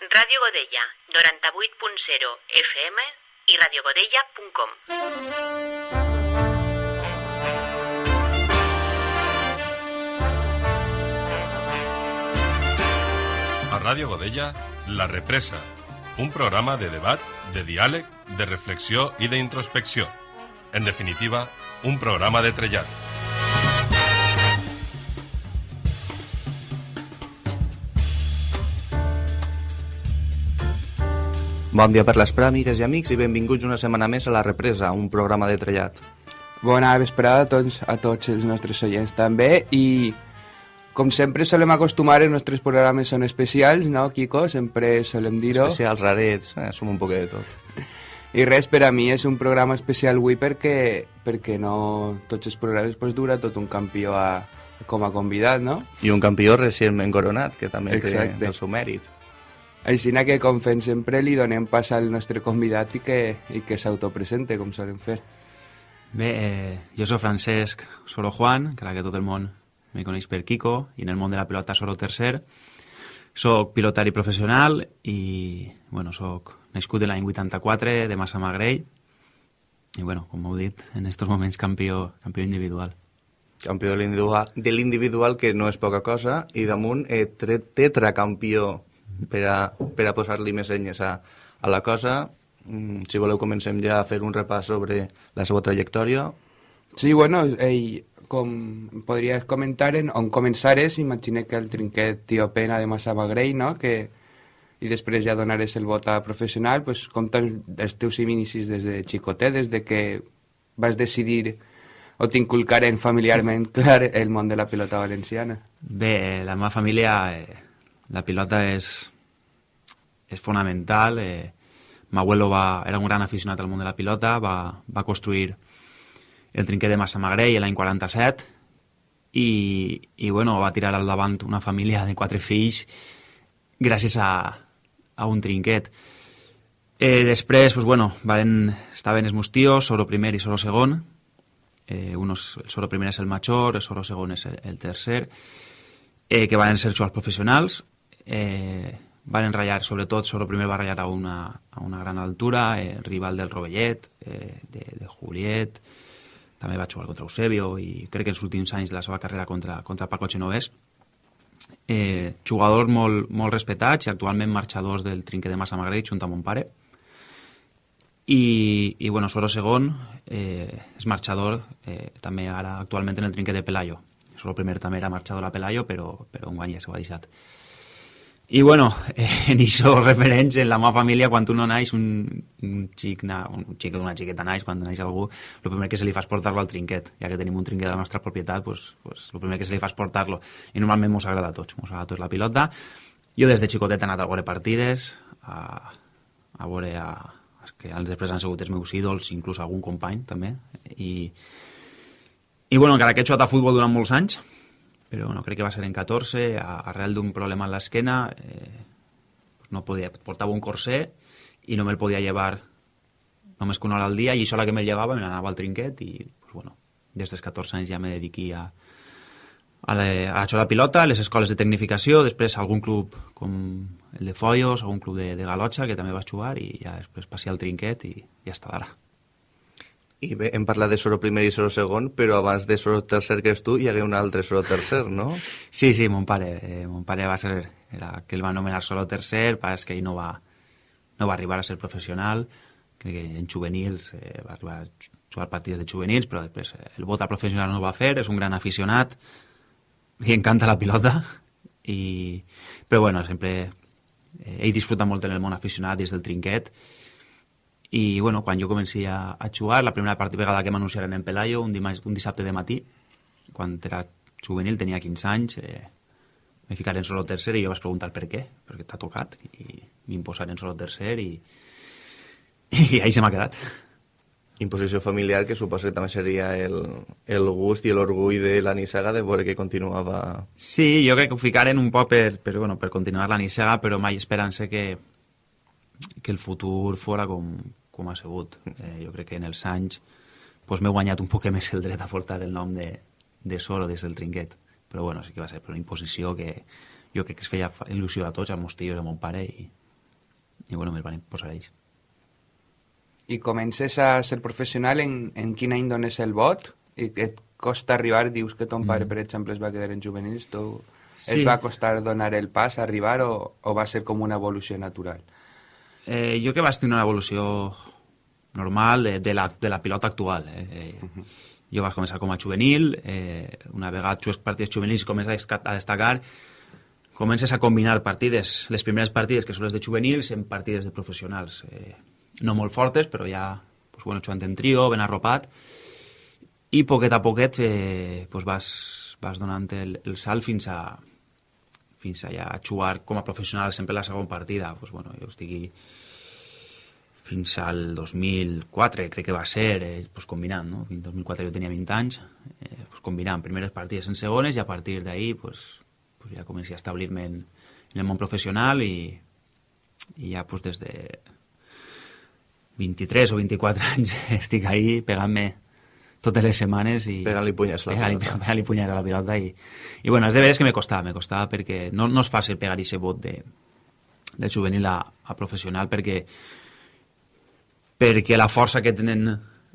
Ràdio Godella, 98.0 FM radiogodella.com. A Ràdio Godella, La Represa, un programa de debat, de diàleg, de reflexió i d'introspecció. En definitiva, un programa de trellat. Bon dia per les pràmigues i amics i benvinguts una setmana més a La Represa, un programa de trellat. Bona vesprada a tots, a tots els nostres oients també i com sempre solem acostumar els nostres programes són especials, no, Kiko? Sempre solem dir-ho. Especials, rarets, eh, som un poc de tot. I res, per a mi és un programa especial avui perquè, perquè no tots els programes pues, dura tot un campió a, com a convidat, no? I un campió recentment coronat, que també Exacte. té el seu mèrit. Així que, com fem sempre, li donem pas al nostre convidat i que, i que s'autopresente, com solen fer. Bé, eh, jo sóc Francesc Soro Juan, que ara que tot el món me coneix per Kiko, i en el món de la pilota Soro Tercer. Soc pilotari professional i, bueno, soc nascut de l'any 84 de Massa Magrell i, bueno, com heu dit, en estos moments campió, campió individual. Campió de l'individual, que no és poca cosa, i damunt eh, tetracampió per a, per a posar-li més enyes a, a la cosa. Mm, si voleu comencem ja a fer un repàs sobre la seva trajectòria. Sí, bueno, ell, com podries comentar en on començares, imagina que el trinquet tio pena de Massa Magrell, no?, que i després ja donares el vot a professional, pues, com els teus inicis des de xicotet, des de que vas decidir o t'inculcaren familiarment, clar, el món de la pilota valenciana. Bé, la meva família, eh, la pilota és, és fonamental. Eh, M'abuelo va, era un gran aficionat al món de la pilota, va, va construir el trinquet de Massa Magrell l'any 47 i, i bueno, va tirar al davant una família de quatre fills gràcies a, a un trinquet. Eh, després, pues, bueno, van, estaven els meus tios, Soro primer i Soro segon. Eh, unos, el Soro primer és el major, el Soro segon és el, el tercer, eh, que van ser jugadors professionals. Eh, van ratllar, sobretot, Soro primer va ratllar a una, a una gran altura, eh, rival del Rovellet, eh, de, de Juliet, també va jugar contra Eusebio i crec que els últims anys de la seva carrera contra, contra Paco Genovès. Eh, jugadors molt, molt respetats i actualment marxadors del trinquet de Massa Magrell junt amb mon pare. I, i bueno, Soro segon eh, és marxador eh, també ara actualment en el trinquet de Pelayo. Soro primer també era marxador a Pelayo, però, però un guany ja s'ho ha deixat. I bueno, en això referents en la meva família, quan tu no naix, un, un xic, na, un xic una xiqueta naix, quan naix algú, el primer que se li fa és portar-lo al trinquet. Ja que tenim un trinquet de la nostra propietat, pues, pues, el primer que se li fa és portar-lo. I normalment mos agrada a tots, mos agrada a tots la pilota. Jo des de xicotet he anat a veure partides, a, a veure a, els que després han sigut els meus ídols, inclús algun company també. I, i bueno, encara que he jugat a futbol durant molts anys, però no crec que va ser en 14, a, arrel d'un problema en l'esquena, eh, pues no podia, portava un corsé i no me'l podia llevar només que una hora al dia, i això la que me'l llevava me n'anava al trinquet i, pues, bueno, des dels 14 anys ja me dediqui a, a, la, a jugar a la pilota, a les escoles de tecnificació, després algun club com el de Follos, algun club de, de Galotxa, que també va jugar, i ja després passé al trinquet i ja està d'ara. I bé, hem parlat de Soro primer i Soro segon, però abans de Soro tercer que és tu, hi hagué un altre Soro tercer, no? Sí, sí, mon pare. Eh, mon pare va ser... Era, que el va anomenar solo tercer, pas que ell no va, no va arribar a ser professional. Crec que en juvenils eh, va arribar a jugar partits de juvenils, però després eh, el vot a professional no ho va fer, és un gran aficionat, li encanta la pilota, i... però bueno, sempre... Eh, ell disfruta molt en el món aficionat des del trinquet, i bueno, quan jo comenci a, a jugar, la primera part- vegada que m'anunciaren en Pelayo, un, dimarts, un dissabte de matí, quan era juvenil, tenia 15 anys, eh, me ficaren solo tercer i jo vaig preguntar per què, perquè t'ha tocat, i m'imposaren solo tercer i, i ahí se m'ha quedat. Imposició familiar, que suposo que també seria el, el gust i l'orgull de la Nissaga de veure que continuava... Sí, jo crec que ho ficaren un poc per, per, bueno, per continuar la nissaga, però mai esperant-se que, que el futur fora com, com ha sigut. Eh, jo crec que en els anys pues, m'he guanyat un poc més el dret a portar el nom de, de Soro des del trinquet. Però bueno, sí que va ser per una imposició que jo crec que es feia il·lusió a tots, als meus tios, a mon pare, i, i bueno, me'l van posar ells. I comences a ser professional en, en quin any dones el vot? I et costa arribar, dius que ton pare, Mm. per exemple, es va quedar en juvenils, tu... Sí. Et va costar donar el pas, arribar, o, o va ser com una evolució natural? Eh, jo que vaig tenir una evolució normal de, de, la, de la pilota actual. Eh? Eh, Jo vaig començar com a juvenil, eh, una vegada jugues partits juvenils comences a a destacar, comences a combinar partides, les primeres partides que són les de juvenils, en partides de professionals. Eh, no molt fortes, però ja pues, bueno, jugant en trio, ben arropat, i poquet a poquet eh, pues vas, vas donant el, el salt fins a, fins a ja jugar com a professional sempre la segona partida. Pues, bueno, jo estigui fins al 2004, crec que va ser, eh, pues, combinant, no? En 2004 jo tenia 20 anys, eh, pues, combinant primeres partides en segones i a partir d'ahí pues, pues, ja comencé a establir-me en, en el món professional i, i ja pues, des de 23 o 24 anys estic ahí pegant-me totes les setmanes i... Pegant-li punyes a la pegant-li- pilota. Pegant-li punyes a la pilota i, i bueno, és de veres que me costava, me costava perquè no, no és fàcil pegar aquest vot de, de juvenil a, a professional perquè perquè la força que tenen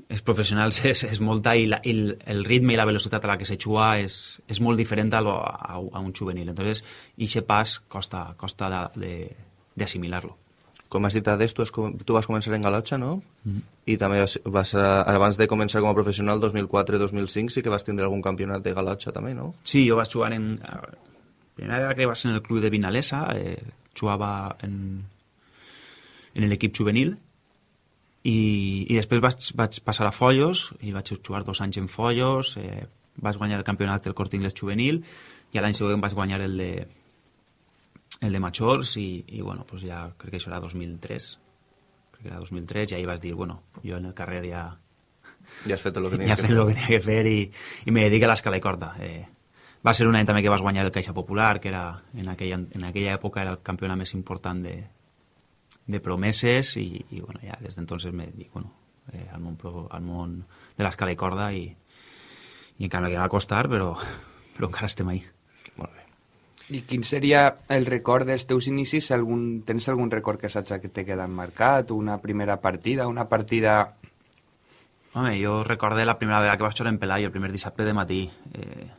els professionals és, és molta i, la, i el, el ritme i la velocitat a la que se juga és, és molt diferent a, lo, a, a un juvenil. Entonces, aquest pas costa, costa de- de- d'assimilar-lo. Com has dit, Ades, tu, has, tu vas començar en Galotxa, no? I també vas, vas a, abans de començar com a professional, 2004-2005, sí que vas tindre algun campionat de Galotxa també, no? Sí, jo vaig jugar en... La primera vegada que ser en el club de Vinalesa, eh, jugava en, en l'equip juvenil i, i després vaig, vaig passar a Follos i vaig jugar dos anys en Follos, eh, vaig guanyar el campionat del Corte Inglés juvenil i l'any següent vaig guanyar el de, el de Majors i, i bueno, pues ja crec que això era 2003 crec que era 2003 i ahí vas dir, bueno, jo en el carrer ja, Ja has fet el que ja tenies he fet el que tenia que fer i, i me dedico a l'escala i corda. Eh, va ser un any també que vas guanyar el Caixa Popular, que era, en, aquella, en aquella època era el campionat més important de, de promeses i, i bueno, ja des d'entonces me dedico bueno, eh, al, món, pro- al món de l'escala i corda i, i encara me va costar, però, però encara estem ahí. Molt bé. I quin seria el record dels teus inicis? Algun, tens algun record que saps que t'he quedat marcat? Una primera partida? Una partida... Home, jo recorde la primera vegada que vaig jugar en Pelayo, el primer dissabte de matí. Eh,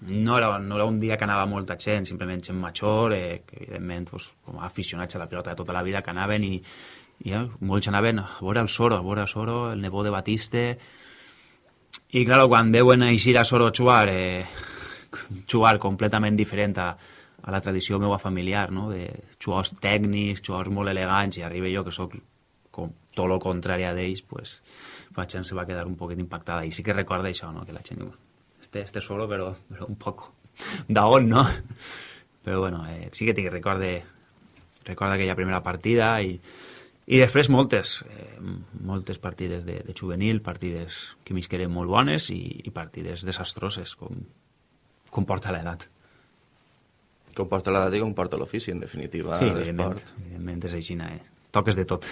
no, era, no era un dia que anava molta gent, simplement gent major, eh, que evidentment pues, com a aficionats a la pilota de tota la vida que anaven i, i eh, molts anaven a veure el Soro, a veure el Soro, el nebó de Batiste... I, claro, quan veuen eixir a Soro jugar, eh, jugar completament diferent a, a la tradició meua familiar, no? de jugadors tècnics, jugadors molt elegants, i arriba jo, que sóc com tot el contrari a d'ells, pues, la gent se va quedar un poquet impactada. I sí que recorda això, no? que la gent diu, este, este solo, però, però un poco d'on, no? Però bueno, eh, sí que tinc recorde, recorda aquella primera partida i, i després moltes, eh, moltes partides de, de juvenil, partides que m'isqueren molt bones i, i partides desastroses, com, com porta l'edat. Com porta l'edat i com porta l'ofici, en definitiva, sí, evidentment, l'esport. evidentment és així, eh? toques de tot.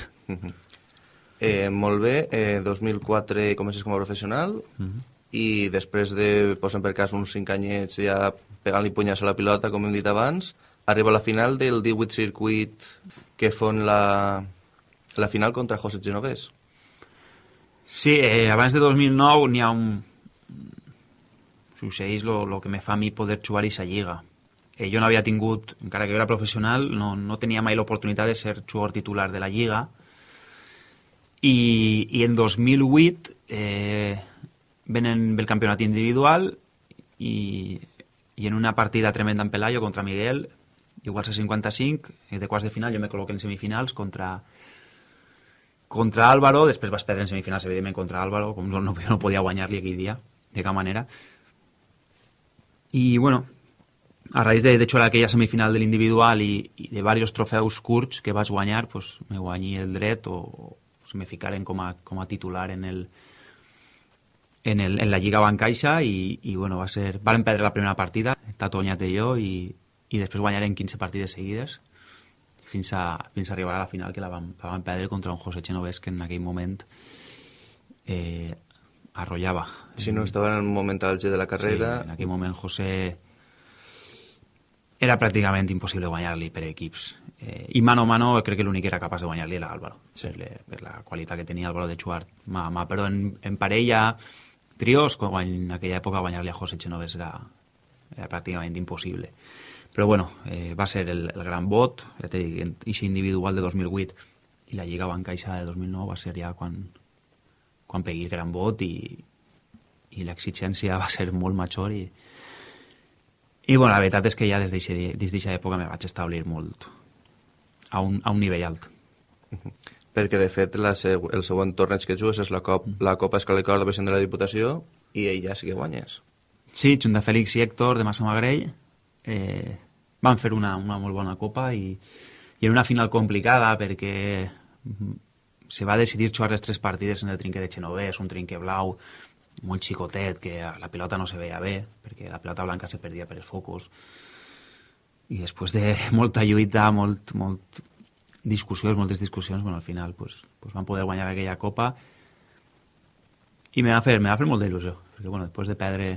Eh, molt bé, eh, 2004 comences com a professional i després de, posem per cas, uns 5 anyets ja pegant-li punyes a la pilota, com hem dit abans, arriba a la final del 18 circuit que fon la, la final contra José Genovés. Sí, eh, abans de 2009 n'hi ha un... Succeeix el que me fa a mi poder jugar aquesta lliga. Eh, jo no havia tingut, encara que jo era professional, no, no tenia mai l'oportunitat de ser jugador titular de la lliga. I, i en 2008 eh, venen el campionat individual i, i en una partida tremenda en Pelayo contra Miguel, iguals a 55, eh, de quarts de final, jo me col·loco en semifinals contra, contra Álvaro, després vas perdre en semifinals, evidentment, contra Álvaro, com no, no, no podia guanyar-li aquell dia, de cap manera. I, bueno, a raïs de, de jugar aquella semifinal de l'individual i, i de diversos trofeus curts que vaig guanyar, pues, me guanyi el dret o, o se me ficaren com a, com a titular en el, en, el, en la Lliga Bancaixa i, i bueno, va ser... Varen perdre la primera partida, Tatoñat i jo, i, i després guanyarem 15 partides seguides fins a, fins a arribar a la final que la vam, la vam perdre contra un José Genovés que en aquell moment eh, arrollava. Si no estava en el moment àlgid de la carrera... Sí, en aquell moment José era pràcticament impossible guanyar-li per equips. Eh, I mano a mano crec que l'únic que era capaç de guanyar-li era Álvaro, sí. per, le, per la qualitat que tenia Álvaro de jugar mà a mà, però en, en parella, trios, quan en aquella època guanyar-li a José Genoves era, era pràcticament impossible. Però bueno, eh, va ser el, el gran vot, ja t'he dit, i individual de 2008 i la Lliga Bancaixa de 2009 va ser ja quan, quan pegui el gran vot i, i l'exigència va ser molt major i, i bueno, la veritat és que ja des d'aquesta època me vaig establir molt, a un, a un nivell alt. Perquè, de fet, la seg el següent torneig que jugues és la, cop, mm. la Copa Escalicor de Vicent de la Diputació i ell ja sí que guanyes. Sí, junt de Fèlix i Héctor de Massa Magrell eh, van fer una, una molt bona Copa i, i en una final complicada perquè se va decidir jugar les tres partides en el trinquet de Genovès, un trinquet blau molt xicotet, que la pilota no se veia bé, perquè la pilota blanca se perdia per els focus i després de molta lluita, molt, molt discussions, moltes discussions, bueno, al final pues, pues van poder guanyar aquella copa i me va fer, me va fer molt d'il·lusió, perquè bueno, després de perdre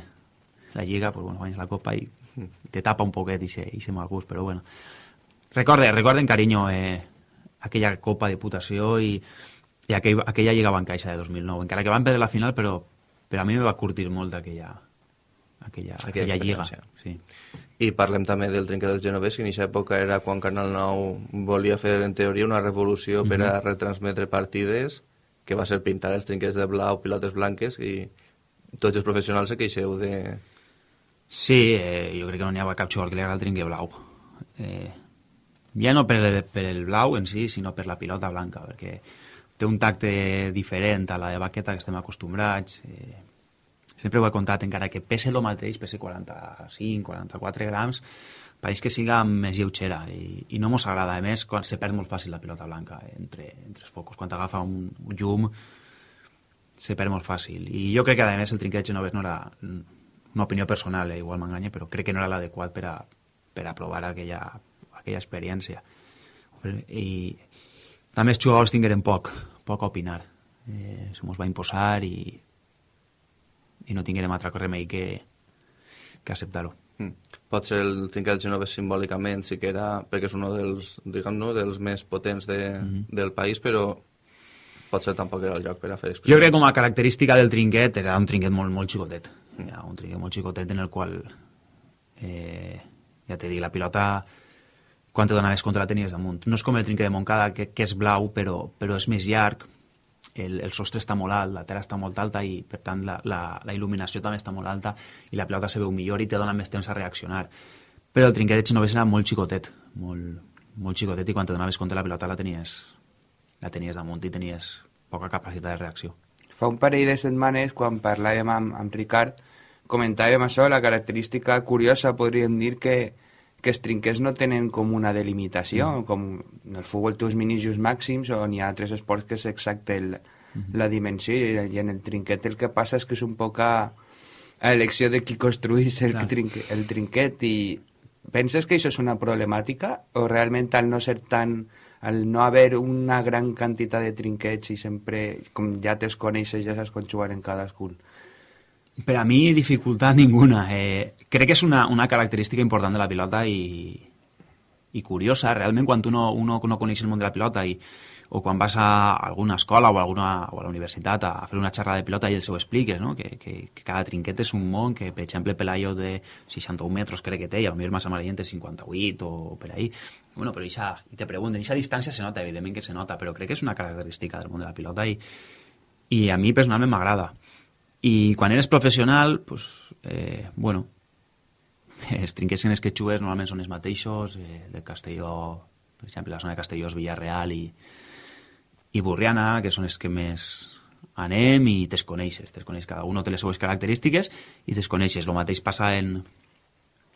la lliga, pues, bueno, guanyes la copa i te tapa un poquet i se, i se mal gust, però bueno. Recorde, recorden, carinyo, eh, aquella copa de putació i, i aquell, aquella lliga bancaixa de 2009, encara que van perdre la final, però, però a mi me va curtir molt aquella, aquella, aquella, aquella lliga. Sí. I parlem també del trinquet del Genovès, que en aquesta època era quan Canal 9 volia fer, en teoria, una revolució mm -hmm. per a mhm. retransmetre partides, que va ser pintar els trinquets de blau, pilotes blanques, i tots els professionals se queixeu de... Sí, eh, jo crec que no n'hi havia cap jugador que li agrada el trinquet blau. Eh, ja no per el, per el blau en si, sinó per la pilota blanca, perquè té un tacte diferent a la de baqueta que estem acostumbrats, eh, sempre ho he contat, encara que pese el mateix, pese 45, 44 grams, pareix que siga més lleugera i, i no mos agrada. A més, quan se perd molt fàcil la pilota blanca entre, entre els focus. Quan t'agafa un, un llum, se perd molt fàcil. I jo crec que, a més, el trinquet Genovès no era una opinió personal, eh, igual m'enganya, però crec que no era l'adequat per, a, per a provar aquella, aquella experiència. I també els jugadors tingueren poc, poc a opinar. Eh, se mos va imposar i i no tinguérem altre remei que, que acceptar-ho. Mm. Potser el trinquet Genovès simbòlicament sí que era, perquè és un dels, diguem no, dels més potents de, mm -hmm. del país, però potser tampoc era el lloc per a fer Jo crec que com a característica del trinquet era un trinquet molt, molt xicotet. Mm. Era un trinquet molt xicotet en el qual, eh, ja t'he dit, la pilota quan te donaves contra la tenies damunt. No és com el trinquet de Montcada, que, que és blau, però, però és més llarg, el, el sostre està molt alt, la terra està molt alta i, per tant, la, la, la il·luminació també està molt alta i la pilota se veu millor i te dona més temps a reaccionar. Però el trinquet de Genovès era molt xicotet, molt, molt xicotet i quan te donaves compte la pilota la tenies, la tenies damunt i tenies poca capacitat de reacció. Fa un parell de setmanes, quan parlàvem amb, amb Ricard, comentàvem això, la característica curiosa, podríem dir que que els trinquets no tenen com una delimitació, mm. com en el futbol té uns minijos màxims o n'hi ha altres esports que és exacte el, mm. la dimensió i, i en el trinquet el que passa és que és un poc a, a elecció de qui construís el, trinquet, el trinquet i penses que això és una problemàtica o realment al no ser tan al no haver una gran quantitat de trinquets i sempre, com ja te'ls coneixes, ja saps quan jugar en cadascun, per a mi, dificultat ninguna. Eh, crec que és una, una característica important de la pilota i, i curiosa. Realment, quan tu no, uno no coneix el món de la pilota i, o quan vas a alguna escola o a, alguna, o a la universitat a, a fer una xerrada de pilota i els ho expliques, no? que, que, que cada trinquet és un món, que per exemple Pelayo de 61 metres crec que té i potser Massa Marient té 58 o per ahí. Bueno, però ixa, i te pregunten, aquesta distància se nota, evidentment que se nota, però crec que és una característica del món de la pilota i, i a mi personalment m'agrada. I quan eres professional, pues, eh, bueno, els trinquets en els que jugues normalment són els mateixos, eh, de Castelló, per exemple, la zona de Castelló és Villarreal i, i Burriana, que són els que més anem i te'ls coneixes, te'ls coneixes, cada un té les seues característiques i te'ls coneixes. El mateix passa en,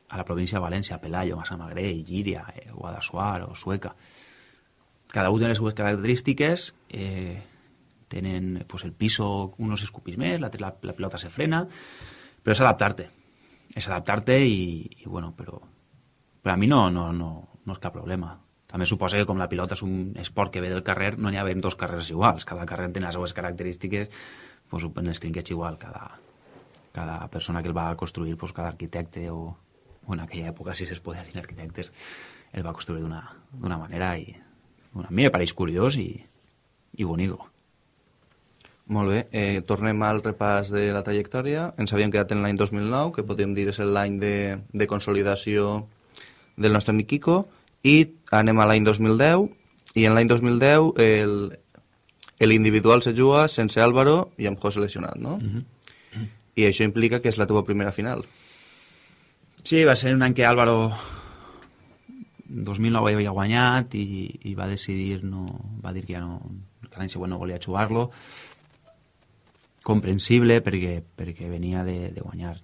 a la província de València, Pelayo, Massamagrell, Llíria, eh, Guadassuar o Sueca. Cada un té les seues característiques, eh, tenen pues, el piso unos escupis més, la, la, la pelota se frena, però és adaptar-te. És adaptar-te i, bueno, però, però a mi no, no, no, no és cap problema. També suposa que com la pilota és un esport que ve del carrer, no n'hi ha dos carrers iguals. Cada carrer té les seues característiques, pues, en els trinquets igual. Cada, cada persona que el va construir, pues, cada arquitecte o, en aquella època si es podia dir arquitectes, el va construir d'una d'una manera i bueno, a mi me pareix curiós i, i bonico. Molt bé, eh, tornem al repàs de la trajectòria. Ens havíem quedat en l'any 2009, que podríem dir és l'any de, de consolidació del nostre amic Kiko, i anem a l'any 2010, i en l'any 2010 el, l'individual se juga sense Álvaro i amb José lesionat, no? Mm -hmm. I això implica que és la teva primera final. Sí, va ser un any que Álvaro 2009 havia guanyat i, i va decidir no, va dir que ja no, que l'any següent no volia jugar-lo comprensible perquè, perquè venia de, de guanyar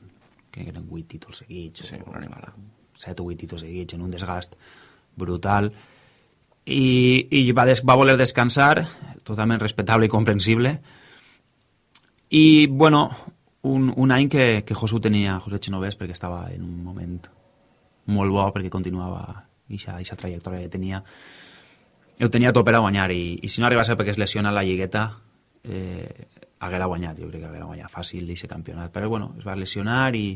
que eren 8 títols seguits sí, una animala 7 o 8 títols seguits en un desgast brutal. I, i va, des, va voler descansar totalment respectable i comprensible. I bueno un, un any que, que Josu tenia José Chinovés perquè estava en un moment molt bo perquè continuava aquesta trajectòria que tenia. Ho tenia tot per a guanyar i, i si no arriba a ser perquè es lesiona la lligueta eh, haguera guanyat, jo crec que haguera guanyat fàcil d'aquest campionat, però bueno, es va lesionar i,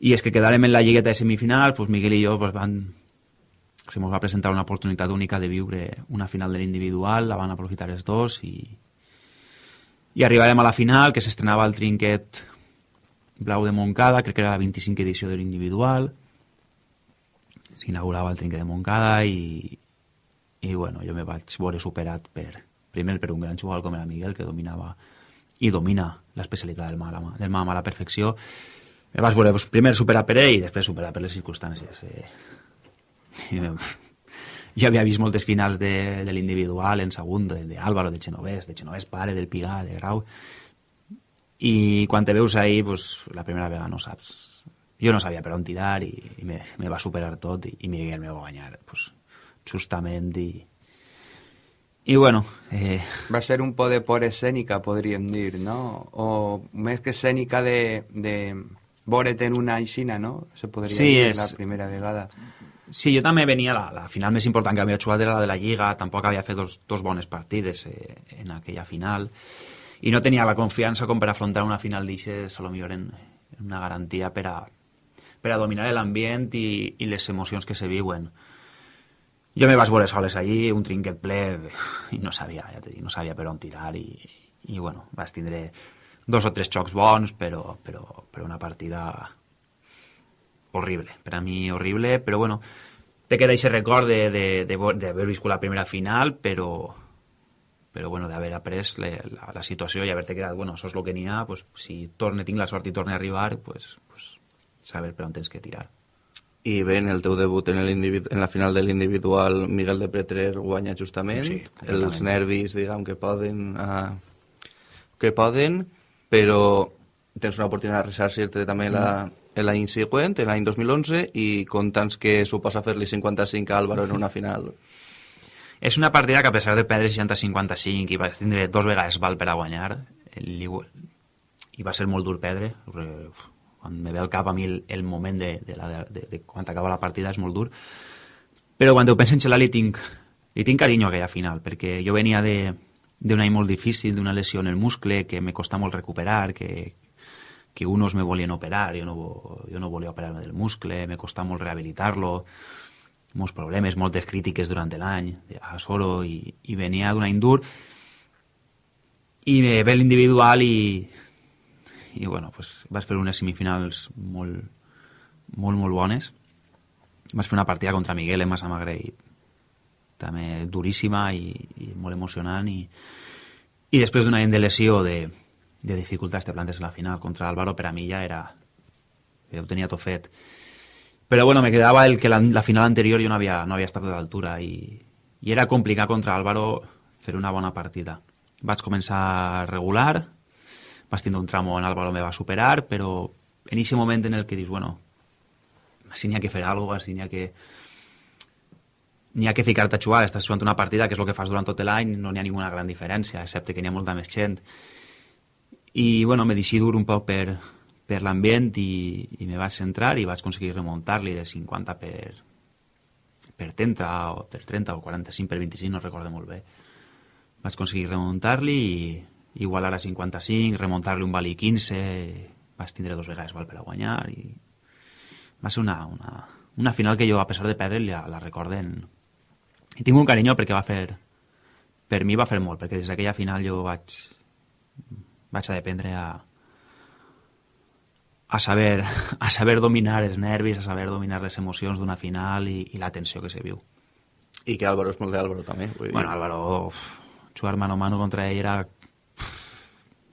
i és que quedarem en la lligueta de semifinal, pues Miguel i jo pues, van, se ens va presentar una oportunitat única de viure una final de l'individual, la van aprofitar els dos i, i arribarem a la final, que s'estrenava el trinquet blau de Montcada, crec que era la 25 edició de l'individual, s'inaugurava el trinquet de Montcada i, i bueno, jo me vaig veure superat per, primer per un gran jugador com era Miguel, que dominava i domina l'especialitat del mal, del mal a la perfecció. Me vas pues, primer superar per ell i després superar per les circumstàncies. Eh, jo havia vist moltes finals de, de l'individual en segon, de, de de Genovés, de Genovés pare, del Pigar, de Grau, i quan te veus ahir, pues, la primera vegada no saps. Jo no sabia per on tirar i, i me, me va superar tot i, i Miguel me va guanyar pues, justament i, i bueno... Eh... Va ser un poc de por escènica, podríem dir, no? O més que escènica de, de en una aixina, no? Se podria sí, dir és... la primera vegada. Sí, jo també venia, la, la final més important que havia jugat era la de la Lliga, tampoc havia fet dos, dos bones partides eh, en aquella final, i no tenia la confiança com per afrontar una final d'aixes, a lo millor en, en una garantia per a, per a dominar l'ambient i, i les emocions que se viuen. Jo me veure soles allí, un trinquet ple, i no sabia, ja t'he dit, no sabia per on tirar, i, i bueno, vaig tindre dos o tres xocs bons, però, però, però una partida horrible, per a mi horrible, però bueno, te queda aquest record d'haver viscut la primera final, però, però bueno, d'haver après la, la, la situació i haver-te quedat, bueno, això és el que n'hi ha, pues, si torne, tinc la sort i torne a arribar, pues, pues, saber per on tens que tirar i bé, en el teu debut en, en la final de l'individual Miguel de Pretrer guanya justament. Sí, els nervis diguem que poden uh, que poden però tens una oportunitat de resarcir-te també mm. l'any següent, l'any 2011 i comptants que suposa fer-li 55 a Álvaro en una final. És una partida que a pesar de perdre 60-55 i va tindre dos vegades val per a guanyar i va ser molt dur perdre quan me ve al cap a mi el, el moment de, de, la, de, de quan acaba la partida és molt dur. Però quan ho penso en Xelà li tinc, li tinc carinyo a aquella final perquè jo venia d'un any molt difícil d'una lesió en el muscle que me costa molt recuperar que, que unos me volien operar jo no, jo no volia operar-me del muscle me costa molt rehabilitar-lo molts problemes, moltes crítiques durant l'any a Soro i, i venia d'un any dur i me ve l'individual i i bueno, pues, vaig fer unes semifinals molt, molt, molt bones. Vaig fer una partida contra Miguel en Massamagrell també duríssima i, i molt emocionant i, i després d'un any de lesió de, de dificultats de plantes a la final contra Álvaro per a mi ja era ja ho tenia tot fet però bueno, me quedava el que la, la final anterior jo no havia, no havia estat a l'altura i, i era complicat contra Álvaro fer una bona partida vaig començar regular vas tindre un tramo on Álvaro me va superar, però en aquest moment en el que dius, bueno, si n'hi ha que fer alguna cosa, si n'hi ha que n'hi ha que ficar-te a jugar, estàs jugant una partida que és el que fas durant tot l'any, no n'hi ha ninguna gran diferència, excepte que n'hi ha molta més gent. I, bueno, me deixi dur un poc per, per l'ambient i, i me vaig centrar i vaig aconseguir remuntar-li de 50 per, per 30 o per 30 o 45 per 25, no recordo molt bé. Vaig aconseguir remuntar-li i, igualar a 55, remuntar-li un vali 15, vas tindre dos vegades val per a guanyar i va ser una, una, una final que jo, a pesar de perdre, la, la recorden... I tinc un carinyo perquè va fer... Per mi va fer molt, perquè des d'aquella final jo vaig... Vaig a dependre a, a saber, a saber dominar els nervis, a saber dominar les emocions d'una final i, i la tensió que se viu. I que Álvaro és molt d'Álvaro també. Vull dir. Bueno, Álvaro, jugar mano a mano contra ell era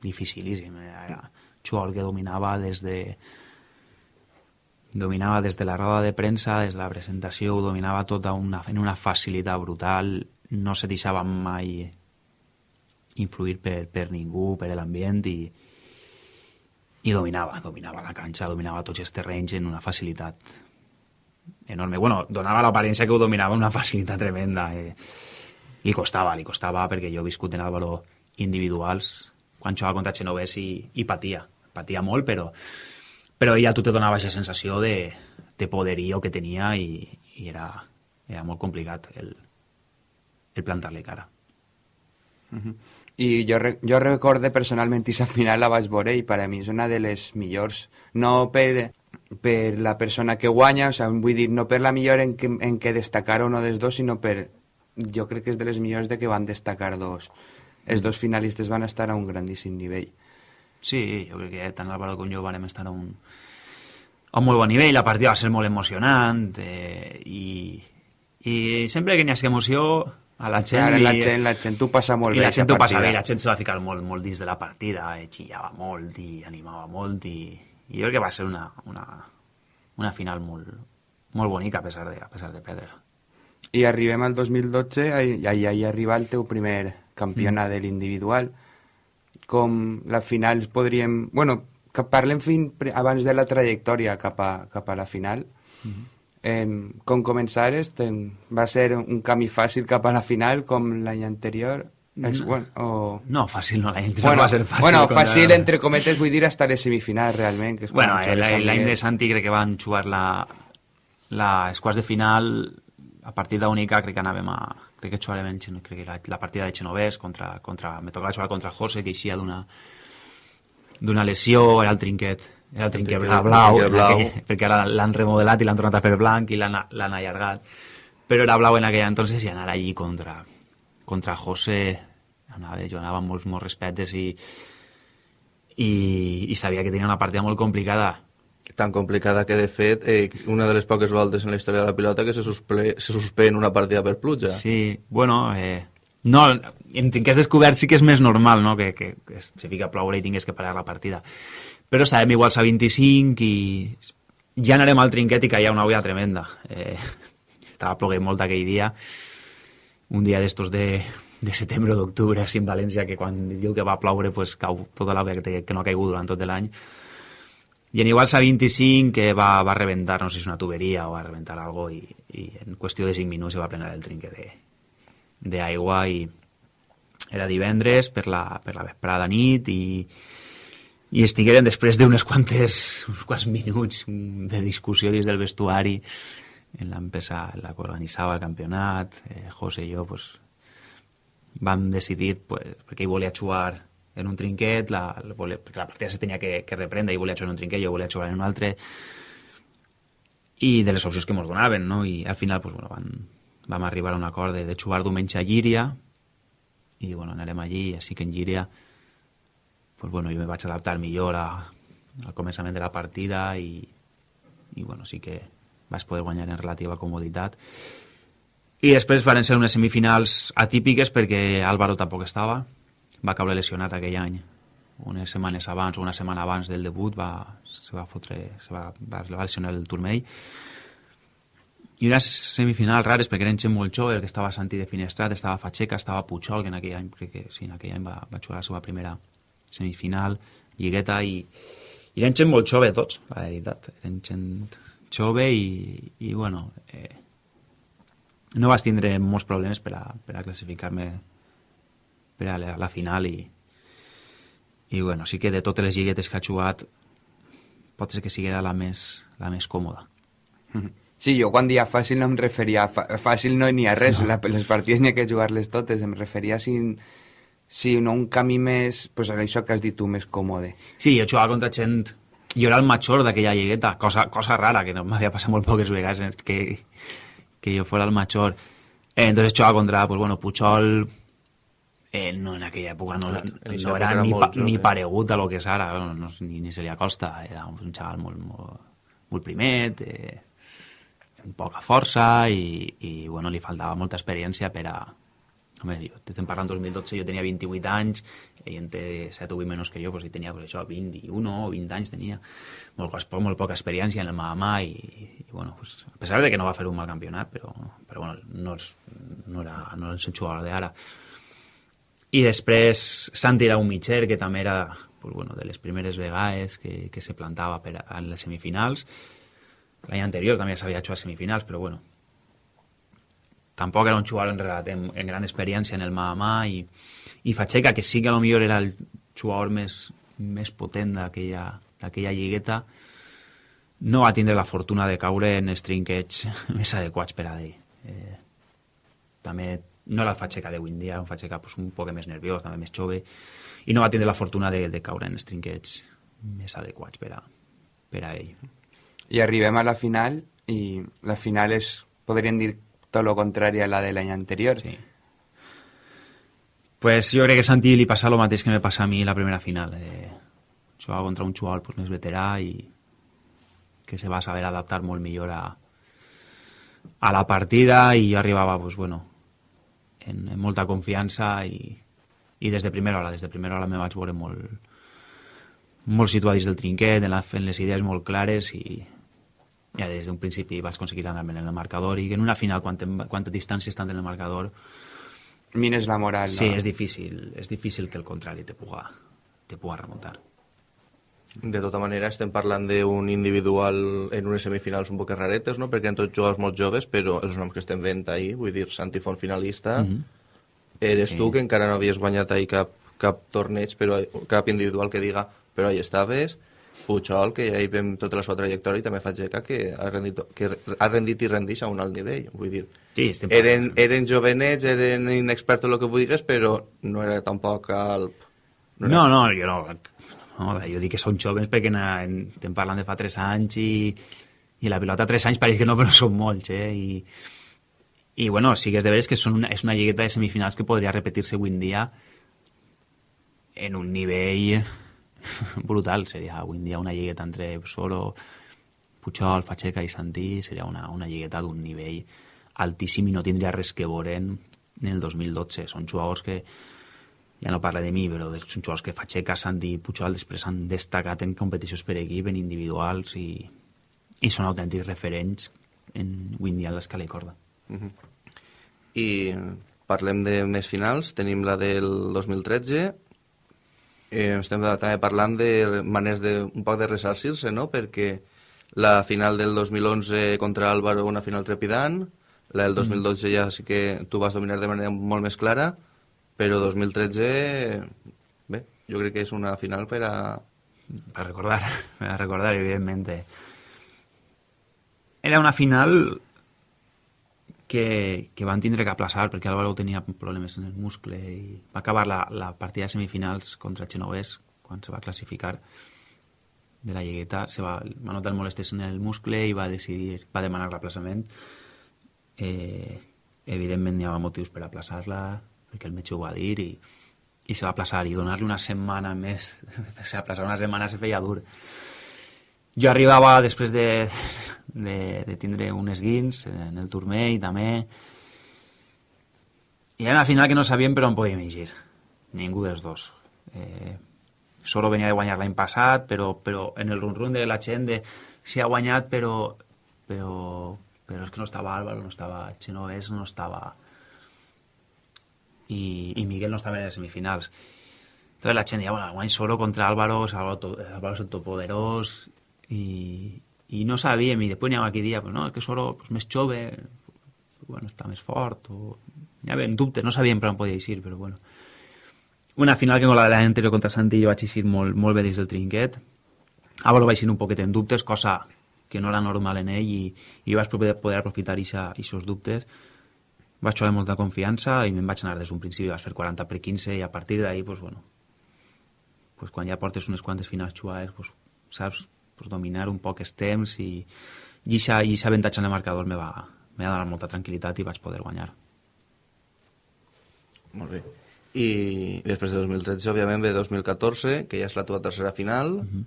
dificilíssim. Era jugador que dominava des de dominava des de la roda de premsa, des de la presentació, ho dominava tot una, en una facilitat brutal, no se deixava mai influir per, per ningú, per l'ambient i, i dominava, dominava la canxa, dominava tots els terrenys en una facilitat enorme. Bueno, donava l'aparència que ho dominava en una facilitat tremenda. Eh. Li costava, li costava, perquè jo he viscut en Álvaro individuals quan jugava contra Genovès i, i patia. Patia molt, però, però ella tu te donava aquesta sensació de, de poderío que tenia i, i era, era molt complicat el, el plantar-li cara. Uh -huh. I jo, jo recorde personalment aquesta final la vaig veure i per a mi és una de les millors. No per, per la persona que guanya, o sigui, vull dir, no per la millor en què, en destacar uno dels dos, sinó per... Jo crec que és de les millors de que van destacar dos. Els dos finalistes van estar a un grandíssim nivell. Sí, jo crec que tant Álvaro com jo vam estar a un, a un molt bon nivell, la partida va ser molt emocionant eh, i, i sempre que n'hi ha emoció a la gent... Li- la gent, la gent t'ho passa molt i bé, la gent aquesta ho passa bé, la gent se va ficar molt, molt dins de la partida, eh, xillava molt i animava molt i, i jo crec que va ser una, una, una final molt, molt bonica a pesar de, a pesar de perdre. I arribem al 2012 i ahí, ahí arriba el teu primer campionat de l'individual. Com la final podríem... Bueno, que parlem fin, abans de la trajectòria cap a, cap a la final. em, com començares, ten, va ser un camí fàcil cap a la final com l'any anterior? És, bueno, o... No, fàcil no, l'any Bueno, no va ser fàcil. bueno contra- fàcil entre cometes vull dir estar a semifinal realment. Que és Bueno, amb l'any de Santi crec que van jugar la, la, els quarts de final a partida única crec que anàvem a... Crec que jugarem en, Xeno- crec que la, la partida de Genovès contra, contra... Me tocava jugar contra José, que eixia d'una d'una lesió, era el trinquet, era el trinquet trinquet- blau, trinquet blau. en aquell- perquè ara l'han remodelat i l'han tornat a fer blanc i l'han allargat. Però era blau en aquella entonces i anar allí contra, contra José anava, jo anava amb molts, molts respetes i, i, i sabia que tenia una partida molt complicada tan complicada que de fet eh, una de les poques voltes en la història de la pilota que se, susple, se suspèn una partida per pluja Sí, bueno, eh, no, en trinquers descobert sí que és més normal, no?, que, que, que se fica a ploure i tingués que parar la partida. Però estàvem iguals a 25 i ja anarem al trinquet i caia una olla tremenda. Eh, estava ploguent molt aquell dia, un dia d'estos de, de setembre o d'octubre, així en València, que quan diu que va ploure pues, cau tota l'aigua que, que no ha caigut durant tot l'any. I en iguals a 25 que va, va rebentar, no sé si és una tuberia o va rebentar algo i, i en qüestió de 5 minuts se va plenar el trinquet de, d'aigua i era divendres per la, per la vesprada nit i, i estigueren després d'unes quantes uns quants minuts de discussió dins del vestuari en l'empezar, la que organitzava el campionat. Eh, José i jo pues, vam decidir pues, perquè ell volia jugar en un trinquet la, la, perquè la partida se tenia que, que reprendre ell volia jugar en un trinquet, jo volia jugar en un altre i de les opcions que ens donaven, no? I al final, pues, bueno, van, vam arribar a un acord de, de jugar diumenge a Llíria i, bueno, anarem allí, així que en Llíria pues, bueno, jo me vaig adaptar millor a, al començament de la partida i, i bueno, sí que vaig poder guanyar en relativa comoditat. I després van ser unes semifinals atípiques perquè Álvaro tampoc estava, va caure lesionat aquell any. Unes setmanes abans una setmana abans del debut va, se va fotre, se va, va, va lesionar el turmell. I unes semifinals rares perquè eren gent molt jove, que estava Santi de Finestrat, estava Facheca, estava Puigol, que en aquell any, crec que sí, en aquell any va, va jugar la seva primera semifinal, Lligueta, i, i eren gent molt jove tots, la veritat. Eren gent jove i, i bueno, eh, no vas tindre molts problemes per a, per a classificar-me per a la, la final i, i bueno, sí que de totes les lliguetes que ha jugat pot ser que sigui la més, la més còmoda. Sí, jo quan dia fàcil no em referia... a fàcil no n'hi ha res, no. La, les partides n'hi ha que jugar-les totes. Em referia si, si no un camí més... Pues això que has dit tu, més còmode. Sí, jo jugava contra gent jo era el major d'aquella lligueta, cosa, cosa rara, que no m'havia passat molt poques vegades que, que jo fos el major. Eh, entonces jugava contra, pues bueno, Puchol, eh, no en aquella època no, no era, era ni, pa, ni paregut a lo que és ara, no, no, ni, ni se li acosta, era un xaval molt, molt, molt primet, eh, amb poca força i, i bueno, li faltava molta experiència per a... Home, jo estem parlant 2012, jo tenia 28 anys, ell en té 7 o 8 menys que jo, doncs ell tenia pues, això, 21 o 20 anys tenia, molt, poc- molt poca experiència en el Mahama i, i bueno, pues, a pesar de que no va fer un mal campionat, però, però bueno, no, és, no, era, no és el jugador d'ara. I després Santi mitger que també era pues, bueno, de les primeres vegades que, que se plantava per a, les semifinals. L'any anterior també s'havia jugat a semifinals, però bueno, tampoc era un jugador en, relat, en, en gran experiència en el Mahama i, i Facheca, que sí que a lo millor era el jugador més, més potent d'aquella lligueta, no va tindre la fortuna de caure en els trinquets més adequats per a ell. Eh, també no era el Facheca d'avui en dia, un Facheca pues, un poc més nerviós, també més jove, i no va tindre la fortuna de, de caure en els trinquets més adequats per a, per a ell. I arribem a la final i la final és, podríem dir, tot lo contrari a la de l'any anterior. Sí. Pues jo crec que a Santi li passa el mateix que me passa a mi la primera final. Eh, jugar contra un jugador pues, més veterà i que se va saber adaptar molt millor a, a la partida i jo arribava pues, bueno, en, en molta confiança i, i des de primera hora, des de primera hora me vaig veure molt, molt situat dins del trinquet, en, la, fent les idees molt clares i ja des d'un principi vaig aconseguir anar-me en el marcador i en una final, quan, quanta distància estan en el marcador, Mines la moral. Sí, no? és difícil, és difícil que el contrari te puga, te puga remuntar. De tota manera, estem parlant d'un individual en unes semifinals un poc raretes, no? perquè eren tots jugadors molt joves, però els noms que estem veient ahir, vull dir, Santi Font finalista, Mhm. eres Sí. tu que encara no havies guanyat ahir cap, cap torneig, però cap individual que diga, però ahí estaves, Puigol, que ja hi vam tota la seva trajectòria, i també Fageca, que ha rendit, que ha rendit i rendix a un alt nivell. Vull dir, Sí, estem eren, eren jovenets, eren inexperts en el que vulguis, però no era tampoc el... era- No, no, jo no, no jo dic que són joves perquè estem parlant de fa 3 anys i, i la pilota 3 anys pareix que no, però són molts, eh? I, i bueno, sí que és de veres que són una, és una lligueta de semifinals que podria repetir-se avui en dia en un nivell brutal. Seria avui en dia una lligueta entre Soro, Puigol, Facheca i Santí, seria una, una lligueta d'un nivell altíssim i no tindria res que veure en, en el 2012. Són jugadors que, ja no parla de mi, però de- són jugadors que Facheca, Santi i Puigol després han destacat en competicions per equip, en individuals i, i són autèntics referents en, avui en dia en l'escala i corda. I parlem de més finals, tenim la del 2013, eh, estem també parlant de maneres de, un poc de ressarcir-se, no?, perquè la final del 2011 contra Álvaro, una final trepidant, la del 2012 ja sí que tu vas dominar de manera molt més clara, però 2013, bé, jo crec que és una final per a... Per recordar, per recordar, evidentment. Era una final que, que van tindre que aplaçar perquè Álvaro tenia problemes en el muscle i va acabar la, la partida de semifinals contra el quan se va classificar de la lligueta se va, va notar molestes en el muscle i va decidir, va demanar l'aplaçament. Eh, evidentment hi havia motius per aplaçar-la perquè el metge ho va dir i, i se va aplaçar i donar-li una setmana més. Se aplaçar una setmana se feia dur. Jo arribava després de, de, de tindre un esguins en el turmell també. I era una final que no sabíem per on podíem eixir. Ningú dels dos. Eh, Solo venia de guanyar l'any passat però, però en el run-run de la gent de si ha guanyat però, però, però és que no estava Álvaro, no estava Genovés, no estava i, i Miguel no estava en les semifinals. Entonces la gent deia, bueno, guany solo contra Álvaro, Álvaro, to- Álvaro és el topoderós i, i no sabíem, i després n'hi havia qui dia, pues no, és que solo pues, més jove, bueno, està més fort, o... hi havia dubtes, no sabíem per on podia eixir, però bueno. Una final que con la de l'any anterior contra Santi jo vaig eixir molt, molt bé dins del trinquet, Álvaro va eixir un poquet en dubtes, cosa que no era normal en ell, i, i vaig poder, poder aprofitar aquests dubtes, vaig amb molta confiança i me'n vaig anar des d'un principi, vaig fer 40 per 15 i a partir d'ahir, pues, bueno, pues, quan ja portes unes quantes finals jugades, pues, saps pues, dominar un poc els temps i, i aquest avantatge en el marcador me va, me va donar molta tranquil·litat i vaig poder guanyar. Molt bé. I després de 2013, òbviament, ve 2014, que ja és la teva tercera final, uh -huh.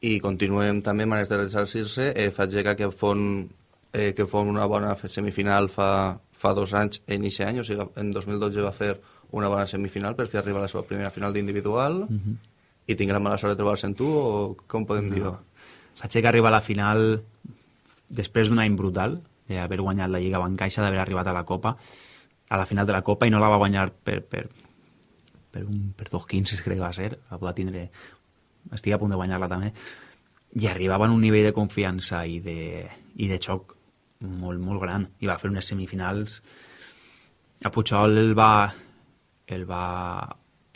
i continuem també amb de resarcir-se. Eh, faig que fon, eh, que fon una bona semifinal fa, fa dos anys en aquest any, o sigui, en 2012 va fer una bona semifinal per fer arribar a la seva primera final d'individual, uh -huh. i tinc la mala sort de trobar-se en tu, o com podem no. dir-ho? Faig que arribar a la final després d'un any brutal, d'haver guanyat la Lliga Bancaixa, d'haver arribat a la Copa, a la final de la Copa, i no la va guanyar per, per, per, un, per 2-15, crec que va ser, va tindre... Estic a punt de guanyar-la també. I arribava en un nivell de confiança i de, i de xoc molt, molt gran. I va fer unes semifinals... A Puigol el va, el va,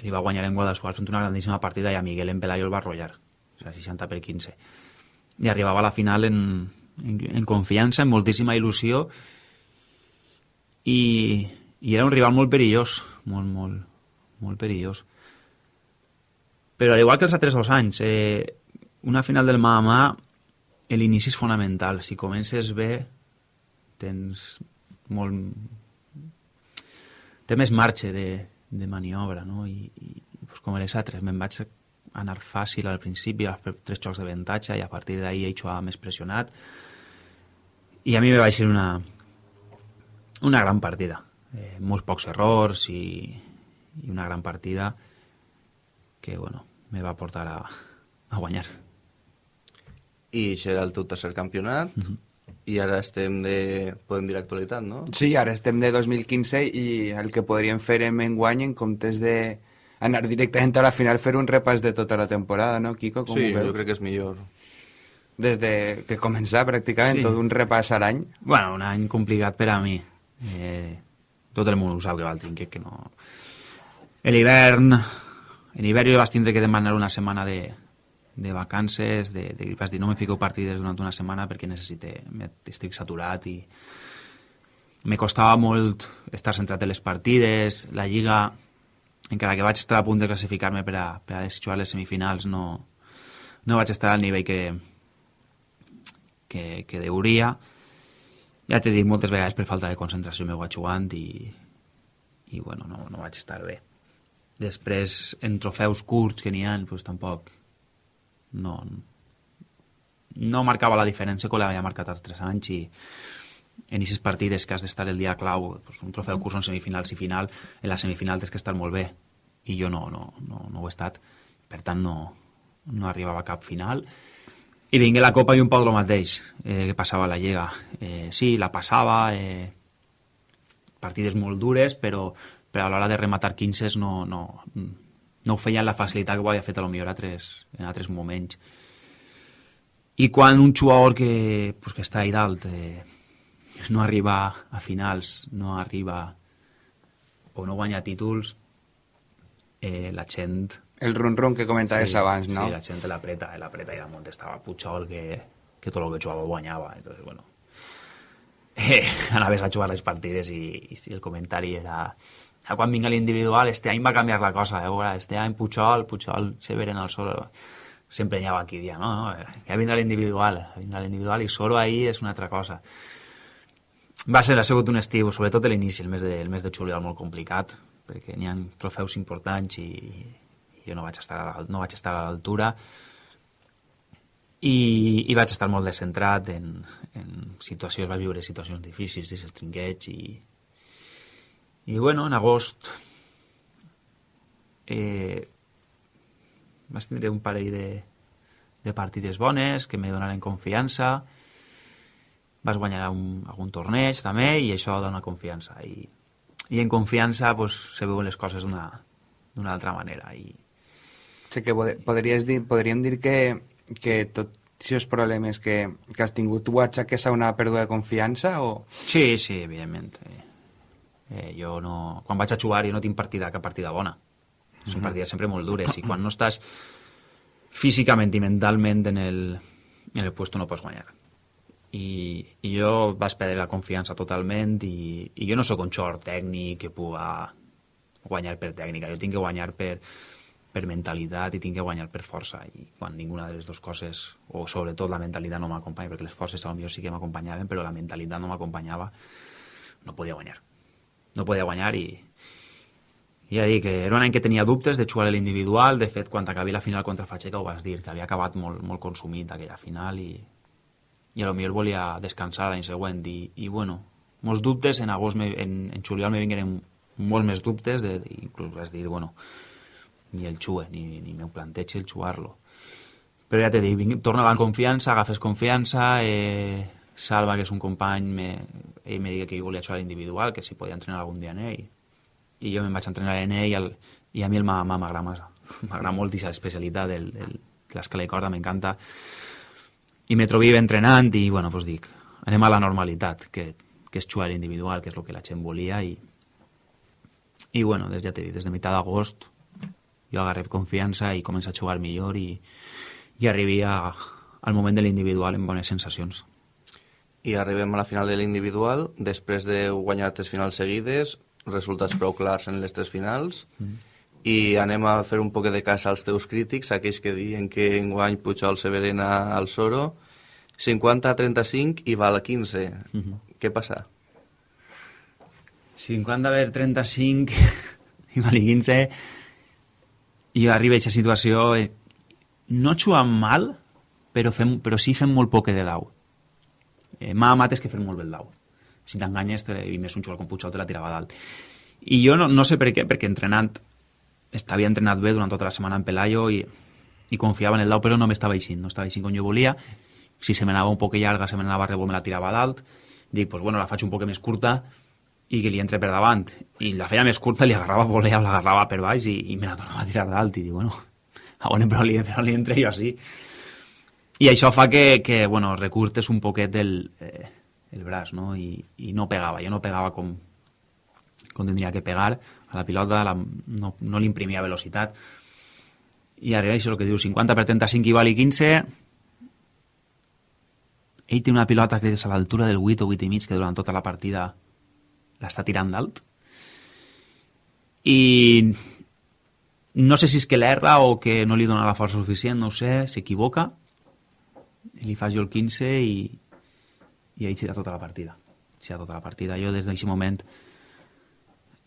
li va guanyar en Guadassuar fent una grandíssima partida i a Miguel en Pelayo el va arrollar. O sigui, 60 per 15. I arribava a la final en, en, en confiança, amb moltíssima il·lusió i, i era un rival molt perillós, molt, molt, molt perillós. Però al igual que els altres dos anys, eh, una final del mà a mà, l'inici és fonamental. Si comences bé, tens molt... té més marge de, de maniobra, no? I, i pues, com les altres, me'n vaig anar fàcil al principi, a tres xocs d'avantatge, i a partir d'ahir he jugat més pressionat. I a mi me va ser una, una gran partida. Eh, molts pocs errors i, i una gran partida que, bueno, me va portar a, a guanyar. I serà el teu tercer campionat, uh -huh. I ara estem de, podem dir actualitat, no? Sí, ara estem de 2015 i el que podríem fer en guany en comptes de anar directament a la final fer un repàs de tota la temporada, no, Kiko? Com sí, jo crec que és millor. Des de que començar pràcticament sí. tot un repàs a l'any. Bueno, un any complicat per a mi. Eh, tot el món ho sap que val tinc, que no L'hivern, en hivern jo vaig tindre que demanar una setmana de, de vacances, de, de, vaig dir no me fico partides durant una setmana perquè necessite, estic saturat i me costava molt estar centrat en les partides, la lliga, encara que vaig estar a punt de classificar-me per a, per a jugar les semifinals, no, no vaig estar al nivell que, que, que deuria. Ja t'he dit moltes vegades per falta de concentració m'ho vaig jugant i, i bueno, no, no vaig estar bé. Després, en trofeus curts que n'hi ha, pues, tampoc no, no marcava la diferència com l'havia marcat els tres anys i en aquestes partides que has d'estar el dia clau, pues, un trofeu curs en semifinals i final, en la semifinal tens que estar molt bé. I jo no, no, no, no ho he estat. Per tant no, no arribava a cap final. I vingué la Copa i un poc el mateix eh, que passava a la Lliga. Eh, sí, la passava eh, partides molt dures però però a l'hora de rematar 15 no, no, no ho feia amb la facilitat que ho havia fet a lo millor altres, en altres moments. I quan un jugador que, pues, que està ahí dalt eh, no arriba a finals, no arriba o no guanya títols, eh, la gent... El run-run que comentaves sí, abans, no? Sí, la gent l'apreta, l'apreta i damunt estava Puigol que, que tot el que jugava guanyava. Entonces, bueno, eh, anaves a jugar les partides i, i el comentari era a quan vinga l'individual, este any va canviar la cosa, eh? Veure, este any Puigol, Puigol se veren al solo, sempre anava aquí dia, no, no, ja vindrà l'individual, vindrà l'individual i solo ahí és una altra cosa. Va ser, ha sigut un estiu, sobretot l'inici, el, mes de, el mes de juliol molt complicat, perquè n'hi ha trofeus importants i, i jo no vaig estar a, no vaig estar a l'altura i, i vaig estar molt descentrat en, en situacions, vaig viure situacions difícils, desestringueig i, i bueno, en agost eh, vaig tindre un parell de, de partides bones que me donaren confiança. Vas guanyar un, algun torneig també i això dona confiança. I, i en confiança pues, se veuen les coses d'una altra manera. I... Sí que podries dir, podríem dir que, que tot aquests problemes que, que has tingut tu aixeques a una pèrdua de confiança o... Sí, sí, evidentment eh, Eh, jo no... Quan vaig a jugar jo no tinc partida, cap partida bona. Són uh -huh. partides sempre molt dures i quan no estàs físicament i mentalment en el, en el puesto no pots guanyar. I, i jo vaig perdre la confiança totalment i, i jo no sóc un xor tècnic que puga guanyar per tècnica, jo tinc que guanyar per, per mentalitat i tinc que guanyar per força i quan ninguna de les dues coses o sobretot la mentalitat no m'acompanya perquè les forces potser sí que m'acompanyaven però la mentalitat no m'acompanyava no podia guanyar no podia guanyar i ja dic era un any que tenia dubtes de jugar a l'individual. De fet quan acabi la final contra Facheca ho vas dir que havia acabat molt, molt consumit aquella final i, i a lo millor volia descansar l'any següent. I, i bueno, molts dubtes. En agost, me, en, en juliol me vingueren molts més dubtes de, inclús vas dir, bueno ni el xue, ni, ni meu planteig el xuar-lo. Però ja t'he dit, torna la confiança, agafes confiança, eh, Salva, que és un company, me, ell me digui que jo volia jugar individual, que si podia entrenar algun dia en ell. I jo me'n vaig entrenar en ell i, el, i a mi el m'agrada massa. M'agrada molt aquesta especialitat del, del, de l'escala i corda, m'encanta. I me trobi entrenant i, bueno, doncs dic, anem a la normalitat, que, que és jugar individual, que és el que la gent volia i, i bueno, des, ja t'he dit, des de meitat d'agost jo agarré confiança i començo a jugar millor i, i arribi a, al moment de l'individual amb bones sensacions. I arribem a la final de l'individual, després de guanyar tres finals seguides, resultats prou clars en les tres finals, mm. i anem a fer un poc de cas als teus crítics, aquells que diuen que enguany Pujol Severena al Soro, 50 a 35 i val a 15. Mm -hmm. Què passa? 50 a ver 35 i val a 15 i arriba a aquesta situació eh, no jugant mal però, fem, però sí fem molt poc de dau eh, m'ha amat és que fem molt bé el dau. Si t'enganyes i més un jugador com Puigdemont te la tirava dalt. I jo no, no sé per què perquè entrenant havia entrenat bé durant tota la setmana en Pelayo i, i confiava en el dau però no m'estava eixint no estava eixint com jo volia. Si se m'anava un poc llarga se m'anava a rebot me la tirava dalt. Dic, pues bueno, la faig un poc més curta i que li entre per davant. I la feia més curta li agarrava volea l'agarrava per baix i, i me la tornava a tirar dalt. I dic, bueno, a on però li, però li entre jo així i això fa que, que bueno, recurtes un poquet el, eh, el braç no? I, i no pegava, jo no pegava com, com tindria que pegar a la pilota, la, no, no li imprimia velocitat. I ara això el que diu 50 per 35 i vali 15 ell té una pilota que és a l'altura del 8 o 8 i mig que durant tota la partida l'està tirant dalt. I no sé si és que l'erra o que no li dona la força suficient, no ho sé, s'equivoca li fa jo el 15 i, i ell tira tota la partida. Tira tota la partida, jo des d'aquest moment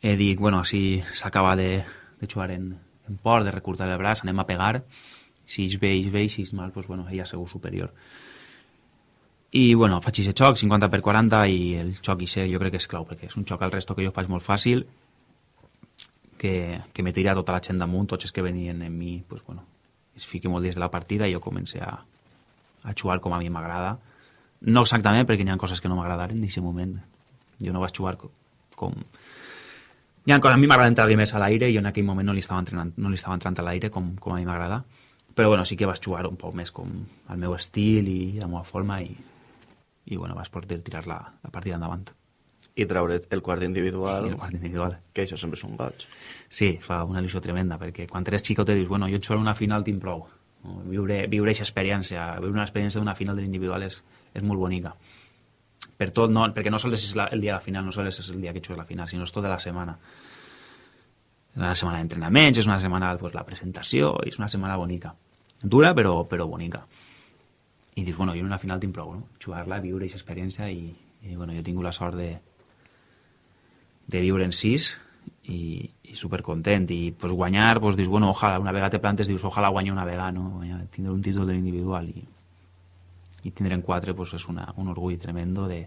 he dit, bueno, així s'acaba de, de jugar en, en port, de recurtar el braç, anem a pegar. Si és bé, és bé, si és mal, pues, bueno, ella segur superior. I bueno, faig aquest xoc, 50 per 40 i el xoc i ser jo crec que és clau perquè és un xoc al resto que jo faig molt fàcil que, que me tira tota la gent damunt tots els que venien en mi pues, bueno, es fiqui molt dins de la partida i jo comencé a, a jugar com a mi m'agrada no exactament perquè hi ha coses que no m'agradaren en aquest moment jo no vaig jugar com, hi ha coses, a mi m'agrada entrar més a l'aire i en aquell moment no li estava, entrenant, no li estava entrant a l'aire com, com a mi m'agrada però bueno, sí que vaig jugar un poc més com el meu estil i la meva forma i i bueno, vas poder tirar la, la partida endavant. I treure el quart individual, el quart individual. que això sempre és un goig. Sí, fa una il·lusió tremenda, perquè quan eres xico te dius, bueno, jo jugar una final tinc prou. Viure, viure aquesta experiència, viure una experiència d'una final de l'individual és, és molt bonica. Per tot, no, perquè no sols és la, el dia de la final, no sols és el dia que jugues la final, sinó és tota la setmana. És una setmana d'entrenaments, és una setmana pues, la presentació, és una setmana bonica. Dura, però, però bonica i dius, bueno, jo en una final tinc prou, no? Jugar-la, viure aquesta experiència i, i, bueno, jo tingut la sort de, de viure en sis i, i supercontent i pues, guanyar, pues, dius, bueno, ojalà, una vegada te plantes, dius, ojalà guanyar una vegada, no? Guanyar, tindre un títol de l'individual i, i tindre en quatre pues, és una, un orgull tremendo de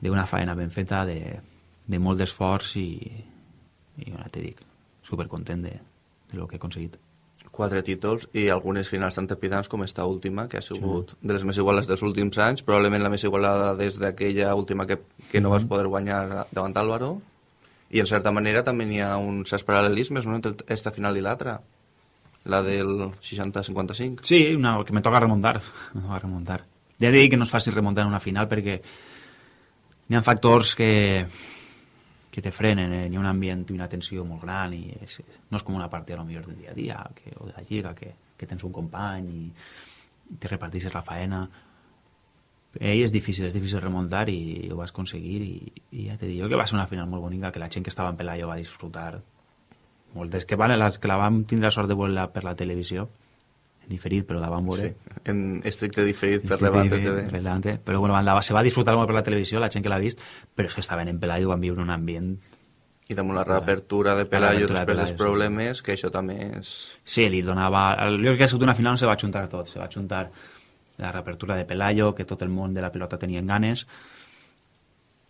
d'una faena ben feta, de, de molt d'esforç i, i bueno, te dic, supercontent de, de lo que he aconseguit quatre títols i algunes finals tan trepidants com esta última, que ha sigut sí. de les més igualades dels últims anys, probablement la més igualada des d'aquella última que, que no vas mhm. poder guanyar davant Álvaro, i en certa manera també hi ha uns certs paral·lelismes no, entre esta final i l'altra, la del 60-55. Sí, una, que me toca remuntar, me toca remuntar. Ja he dit que no és fàcil remuntar en una final perquè hi ha factors que, que te frenen, eh? hi ha un ambient i una tensió molt gran i és, no és com una partida millor del dia a dia que, o de la lliga que, que tens un company i, te reparteixes la faena ell és difícil, és difícil remuntar i ho vas aconseguir i, i ja t'he dit jo que va ser una final molt bonica que la gent que estava en Pelayo va disfrutar moltes que, vale, les que la vam tindre la sort de veure per la televisió, en diferit, però la vam veure. Sí, en estricte diferit per Estricte Levante TV. per Levante. Però bueno, la, se va disfrutar molt per la televisió, la gent que l'ha vist, però és que estaven en Pelayo, van viure un ambient... I damunt la reapertura de Pelayo reapertura de després dels Pelayo, sí. problemes, que això també és... Sí, li donava... Jo crec que ha sigut una final on se va juntar tot. Se va juntar la reapertura de Pelayo, que tot el món de la pilota tenia ganes,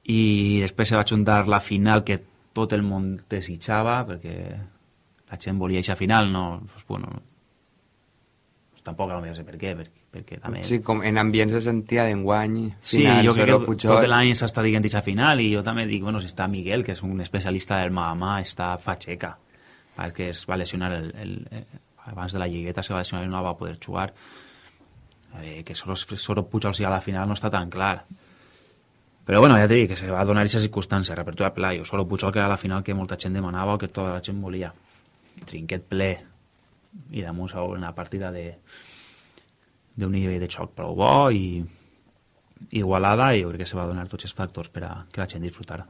i després se va juntar la final que tot el món desitjava, perquè la gent volia aquesta final, no... Pues, bueno, pues, tampoc no sé per què, perquè, perquè també... Sí, com en ambients de sentia d'enguany, Sí, final, jo crec que Pujol. tot l'any s'està dient aquesta final i jo també dic, bueno, si està Miguel, que és un especialista del Mahama, està Facheca. Que es va lesionar el, el, eh, abans de la lligueta se va lesionar i no va poder jugar. Eh, que solo, solo Pujol sigui a la final no està tan clar. Però bueno, ja t'he dit que se va donar aquesta circumstància, reapertura de Pelayo, solo Pujol que era la final que molta gent demanava o que tota la gent volia. Trinquet ple i damunt una partida de d'un nivell de xoc prou bo i igualada i jo crec que se va donar tots els factors per a que la gent disfrutara.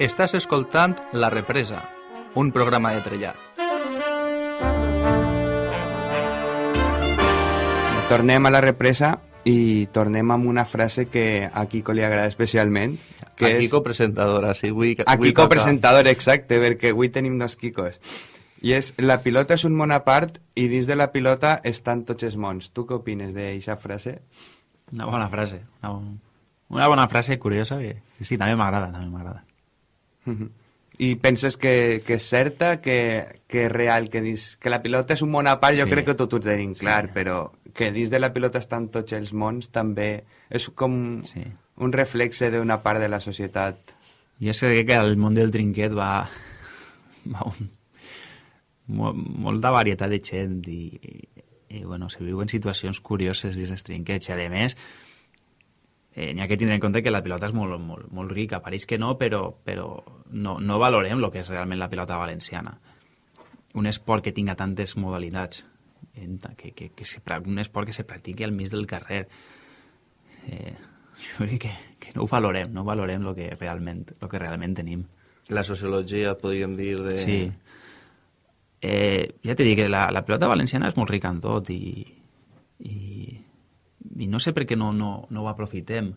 Estàs escoltant La Represa, un programa de trellat. Tornem a la represa i tornem amb una frase que a Kiko li agrada especialment. Que a és... Kiko presentadora, sí, avui, A avui Kiko toca. presentador, exacte, perquè avui tenim dos Kikos. I és, la pilota és un món a part i dins de la pilota estan tots els mons. Tu què opines d'aquesta frase? Una bona frase. Una, bon... una bona frase curiosa que, que sí, també m'agrada, també m'agrada. I penses que, que és certa, que, que és real, que, dins, que la pilota és un món a part, jo Sí. crec que tot ho tenim clar, però que dins de la pilota estan tots els mons també és com Sí. un reflexe d'una part de la societat. Jo és que crec que el món del trinquet va, va un, mo, molta varietat de gent i, i, i bueno, se viuen situacions curioses dins els trinquets i a més eh, n'hi ha que tindre en compte que la pilota és molt, molt, molt rica, pareix que no, però, però no, no valorem el que és realment la pilota valenciana. Un esport que tinga tantes modalitats, que, que, que se, un esport que se practiqui al mig del carrer. Eh, jo crec que, que no ho valorem, no valorem el que realment, lo que realment tenim. La sociologia, podríem dir, de... Sí. Eh, ja t'he dit que la, la pilota valenciana és molt rica en tot i, i, i no sé per què no, no, no ho aprofitem.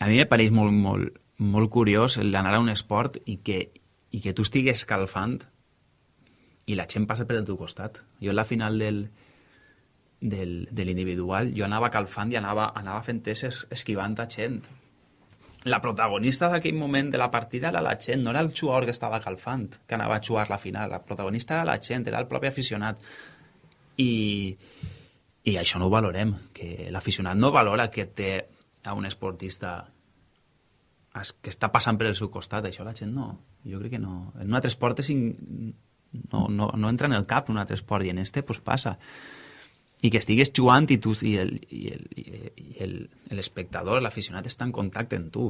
A mi me pareix molt, molt, molt curiós l'anar a un esport i que, i que tu estigues escalfant i la gent passa per el teu costat. Jo en la final del, del, de l'individual jo anava calfant i anava, anava fent teses esquivant a gent. La protagonista d'aquell moment de la partida era la gent, no era el jugador que estava calfant, que anava a jugar la final. La protagonista era la gent, era el propi aficionat. I, i això no ho valorem, que l'aficionat no valora que té a un esportista es- que està passant per el seu costat, això la gent no. Jo crec que no. En un altre esport és in... no, no, no entra en el cap un altre esport i en este pues passa. I que estigues jugant i tu i l'espectador, l'aficionat està en contacte amb tu.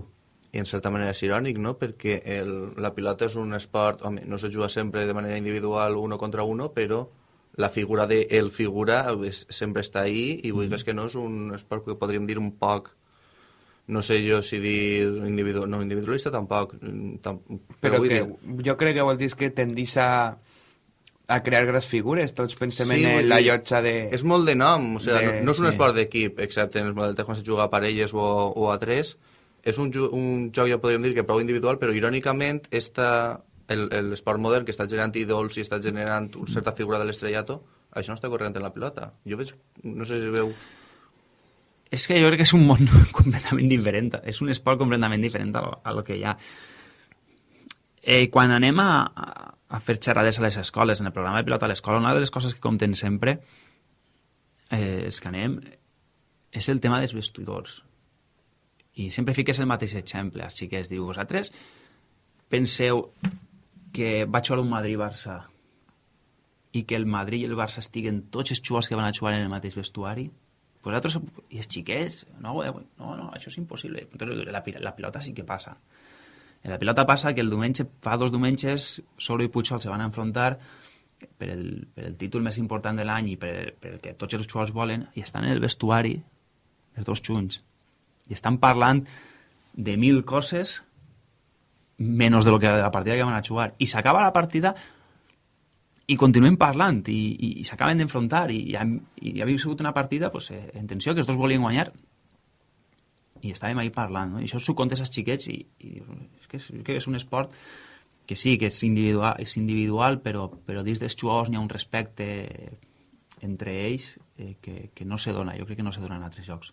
I en certa manera és irònic, no? Perquè el, la pilota és un esport... Home, no se juga sempre de manera individual uno contra uno, però la figura de el figura és, sempre està ahí i vull és que no és un esport que podríem dir un poc no sé jo si dir individu no individualista tampoc, mm, tam però, Però que dir, jo crec que vol dir que tendís a, a crear grans figures. Tots pensem Sí, en la llotja de... és molt de nom, o sigui, de- no, no és un sí. esport d'equip, excepte en els models quan se juga a parelles o, o a tres, és un, un joc, ja podríem dir, que prou individual, però irònicament el- el- l'esport modern que està generant ídols i està generant una certa figura de l'estrellato, això no està corrent en la pilota. Jo veig, no sé si veus... És que jo crec que és un món completament diferent. És un esport completament diferent a lo, que hi ha. Eh, quan anem a- a fer xerrades a les escoles, en el programa de pilota a l'escola, una de les coses que compten sempre eh, és que anem és el tema dels vestidors. I sempre fiques el mateix exemple. Així que es diu, vosaltres penseu que va jugar un Madrid-Barça i que el Madrid i el Barça estiguen tots els jugadors que van a jugar en el mateix vestuari? Vosaltres, i els xiquets, no, eh, no, no, això és impossible. La, la pilota sí que passa. En la pilota passa que el diumenge, fa dos diumenges, Soro i Pujol se van enfrontar per el, per el títol més important de l'any i per, per el que tots els jugadors volen, i estan en el vestuari, els dos junts, i estan parlant de mil coses menys de lo que la partida que van a jugar. I s'acaba la partida i continuem parlant i, i, i s'acaben d'enfrontar i, i, i havia sigut una partida pues, eh, en tensió que els dos volien guanyar i estàvem ahí parlant no? i això s'ho contes als xiquets i, i és, que és, que és un esport que sí, que és individual, és individual però, però dins dels jugadors n'hi ha un respecte entre ells eh, que, que no se dona, jo crec que no se dona en altres jocs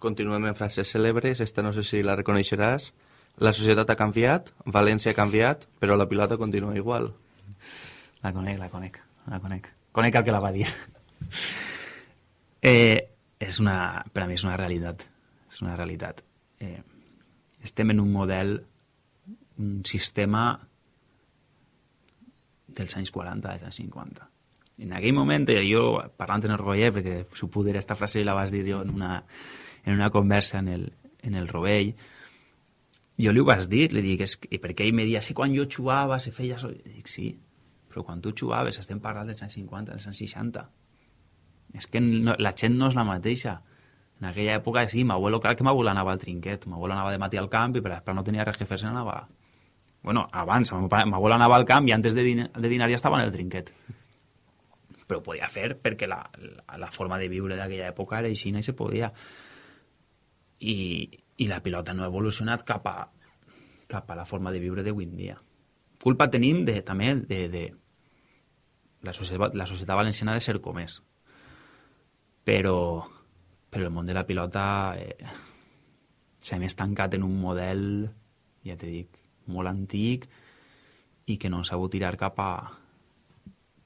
Continuem en frases cèlebres, esta no sé si la reconeixeràs. La societat ha canviat, València ha canviat, però la pilota continua igual. La conec, la conec, la conec. Conec el que la va dir. Eh, és una, per a mi és una realitat. És una realitat. Eh, estem en un model, un sistema dels anys 40, dels anys 50. En aquell moment, eh, jo, parlant en el Roger, perquè s'ho poder, esta frase la vas dir jo en una, en una conversa en el, en el Rovell, jo li ho vas dir, li dic, és que, perquè ell me dia, sí, quan jo jugava se feia... So... I dic, sí, però quan tu jugaves estem parlant dels anys 50, dels anys 60. És que no, la gent no és la mateixa. En aquella època, sí, m'abuelo, clar que m'abuelo anava al trinquet, m'abuelo anava de matí al camp i per després no tenia res que fer-se anava... Bueno, abans, m'abuelo anava al camp i antes de, din de dinar ja estava en el trinquet. Però ho podia fer perquè la, la, la forma de viure d'aquella època era així i se podia. I, i la pilota no ha evolucionat cap a, cap a la forma de viure d'avui en dia. Culpa tenim de, també de, de la, societat, la societat valenciana de ser com és. Però, però el món de la pilota eh, s'ha més tancat en un model, ja t'he dit, molt antic i que no han sabut tirar cap a,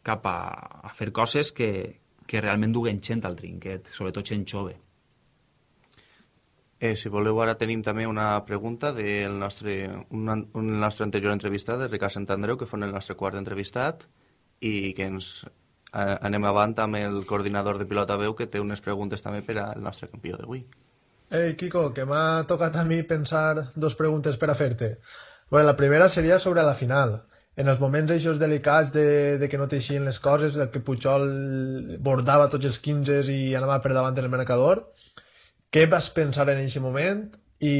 cap a, a fer coses que, que realment duguen gent al trinquet, sobretot gent jove. Eh, si voleu, ara tenim també una pregunta del nostre, un, un nostre anterior entrevistat, de Ricard Sant Andreu, que fon el nostre quart entrevistat, i que ens eh, anem avant amb el coordinador de pilota veu, que té unes preguntes també per al nostre campió d'avui. Ei, Kiko, que m'ha tocat a mi pensar dos preguntes per a fer-te. Bueno, la primera seria sobre la final. En els moments així delicats de, de que no t'eixien les coses, de que Pujol bordava tots els 15 i anava per davant del marcador, què vas pensar en aquest moment i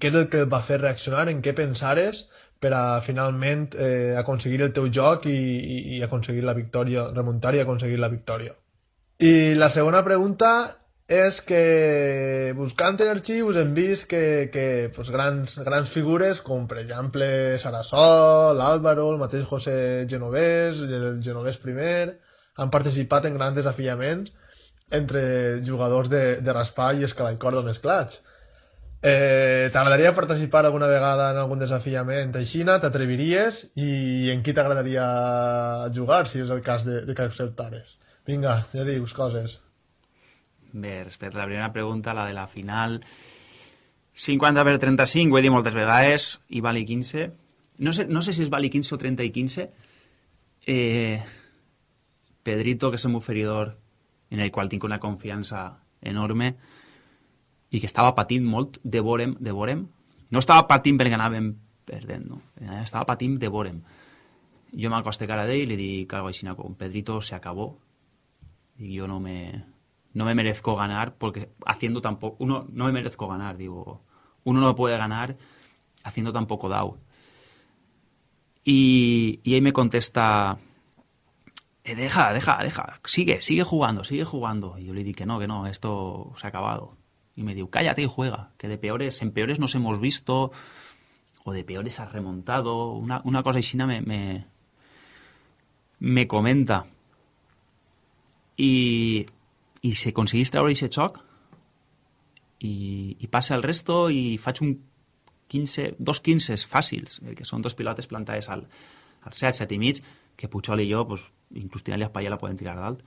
què és el que et va fer reaccionar, en què pensares per a finalment eh, aconseguir el teu joc i, i, i aconseguir la victòria, remuntar i aconseguir la victòria. I la segona pregunta és que buscant en arxius hem vist que, que pues, grans, grans figures com per exemple Sarasol, l'Àlvaro, el mateix José Genovés, el Genovés primer, han participat en grans desafiaments entre jugadors de, de raspall i escala i corda mesclats. Eh, T'agradaria participar alguna vegada en algun desafiament així? T'atreviries? I en qui t'agradaria jugar, si és el cas de, de que acceptares? Vinga, ja dius coses. Bé, respecte a la primera pregunta, la de la final... 50 per 35, ho he dit moltes vegades, i vali 15. No sé, no sé si és vali 15 o 30 i 15. Eh, Pedrito, que és un oferidor en el qual tinc una confiança enorme i que estava patint molt de vorem, de vorem. No estava patint perquè anàvem perdent, no. Estava patint de vorem. Jo m'acoste cara d'ell i li dic algo així com Pedrito se acabó. Y yo no me, no me merezco ganar porque haciendo tampoco, uno no me merezco ganar, digo, uno no puede ganar haciendo tampoco DAO. Y, y ahí me contesta, eh, deja, deja, deja, sigue, sigue jugando, sigue jugando. Y yo le dije que no, que no, esto se ha acabado. Y me dijo, cállate y juega, que de peores, en peores nos hemos visto, o de peores has remontado, una, una cosa así me, me, me comenta. Y, y si aconseguís treure aquest xoc, i, i passa el resto i faig un 15, dos 15 fàcils, eh, que són dos pilotes plantades al, al 7, 7 i mig, que Puigol i jo, pues, inclús tirant-li a Espaia la poden tirar dalt.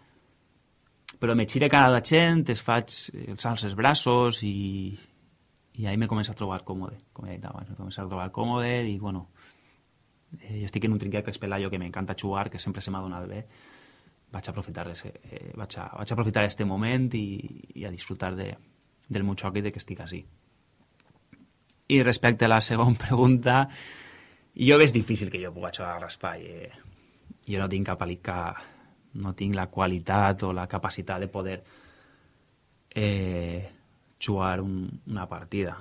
Però me xire cara a la gent, es faig els alts els braços i, i ahí me comença a trobar còmode, com he dit abans, me comença a trobar còmode i, bueno, eh, estic en un trinquet que és Pelayo que m'encanta jugar, que sempre se m'ha donat bé, vaig aprofitar, eh, vaig, a, vaig a aprofitar este moment i, i a disfrutar de, del meu xoc i de que estic així. I respecte a la segona pregunta, jo veig difícil que jo pugui jugar a raspall. Eh? Jo no tinc cap que no tinc la qualitat o la capacitat de poder eh, jugar un, una partida.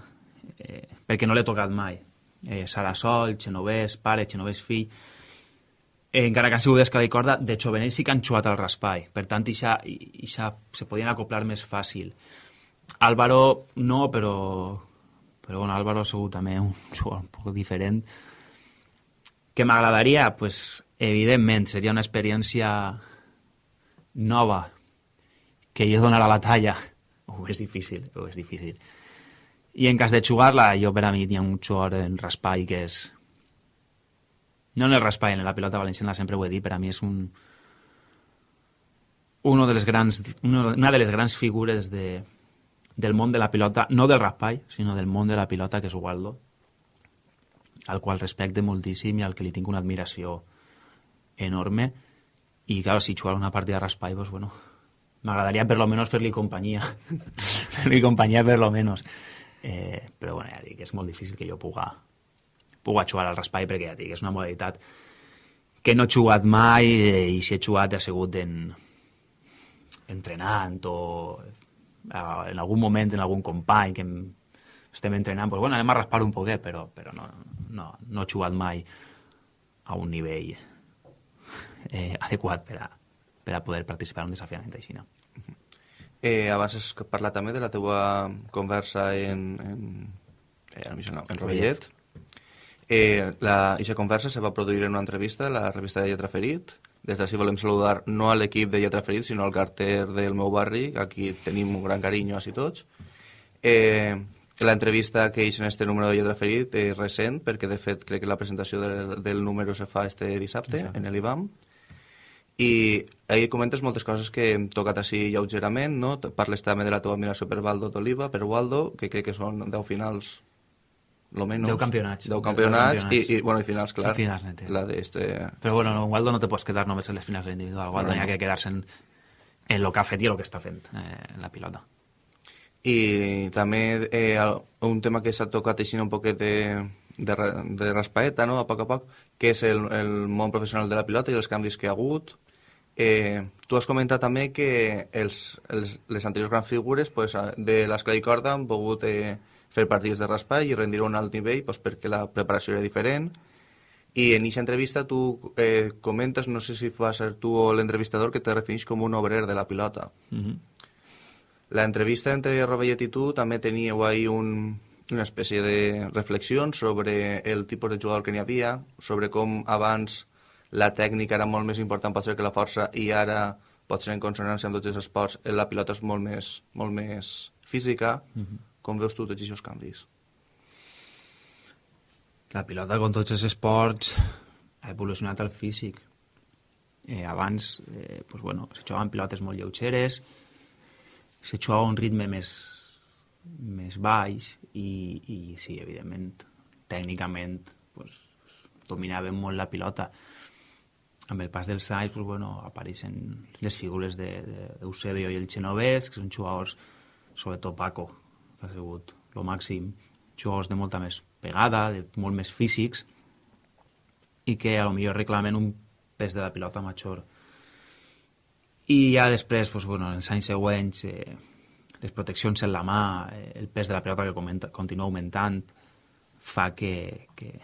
Eh, perquè no l'he tocat mai. Eh, Sarasol, Xenovès, pare, Xenovès fill eh, encara que han sigut d'escala i corda de jovenell sí que han jugat al raspall. Per tant ixa, ixa se podien acoplar més fàcil. Álvaro no, però però bueno, Álvaro ha sigut també un jugador un poc diferent. Que m'agradaria, pues, evidentment, seria una experiència nova que jo donarà la talla. Ho és difícil, ho és difícil. I en cas de jugar-la, jo per a mi ha un jugador en raspall que és... No en el raspall, en la pilota valenciana sempre ho he dit, per a mi és un... Uno de les grans, una de les grans figures de, del món de la pilota, no del raspall, sinó del món de la pilota, que és Waldo al qual respecte moltíssim i al que li tinc una admiració enorme. I clar, si jugar una partida de raspall pues, bueno, m'agradaria per lo menos fer-li companyia. Fer-li companyia per lo menos. Eh, però bueno, ja dic, és molt difícil que jo puga, puga jugar al raspall perquè ja dic, és una modalitat que no he jugat mai eh, i si he jugat ha sigut en, entrenant o eh, en algun moment en algun company que em, estem entrenant, pues, bueno, anem a raspar un poquet, però, però no, no, no he jugat mai a un nivell eh, adequat per a, per a poder participar en un desafiament així. No? Eh, abans has parlat també de la teua conversa en, en, eh, en, en Rovellet. Eh, la, aquesta conversa se va produir en una entrevista a la revista de Lletra Ferit. Des d'ací volem saludar no a l'equip de Lletra Ferit, sinó al carter del meu barri, aquí tenim un gran carinyo a tots. Eh, L'entrevista que hi en este número de Lletra Ferit és recent, perquè de fet crec que la presentació del, del número se fa este dissabte sí. en l'IBAM. I ahí comentes moltes coses que hem tocat així lleugerament, no? Parles també de la teva admiració per Valdo d'Oliva, per Waldo, que crec que són 10 finals lo menos. 10 campionats. 10 campionats, 10 campionats. I, i, bueno, i finals, clar. Sí, finals, nete. La de este... Però bueno, no, Waldo no te pots quedar només en les finals individuals. Waldo no. hi ha que quedar-se en, en lo que ha fet i lo que està fent eh, en la pilota i també eh, un tema que s'ha tocat així un poquet de, de, de raspaeta, no? a poc a poc, que és el, el món professional de la pilota i els canvis que ha hagut. Eh, tu has comentat també que els, els, les anteriors grans figures pues, de l'escala i corda han pogut eh, fer partits de raspall i rendir un alt nivell pues, perquè la preparació era diferent. I en aquesta entrevista tu eh, comentes, no sé si va ser tu o l'entrevistador, que te refereix com un obrer de la pilota. Mm -hmm la entrevista entre Rovellet i tu també teníeu ahí un, una espècie de reflexió sobre el tipus de jugador que n'hi havia, sobre com abans la tècnica era molt més important potser que la força i ara pot ser en consonància amb tots els esports, la pilota és molt més, molt més física. Mm -hmm. Com veus tu tots aquests canvis? La pilota, com tots els esports, ha evolucionat al físic. Eh, abans, eh, pues bueno, se jugaven pilotes molt lleugeres, se juga a un ritme més, més baix i, i sí, evidentment, tècnicament pues, dominàvem molt la pilota. Amb el pas dels anys pues, bueno, apareixen les figures d'Eusebio i el Genovès, que són jugadors, sobretot Paco, que ha sigut el màxim, jugadors de molta més pegada, de molt més físics, i que a lo millor reclamen un pes de la pilota major i ja després, doncs, bueno, en els anys següents, eh, les proteccions en la mà, eh, el pes de la pelota que comenta, continua augmentant, fa que... que...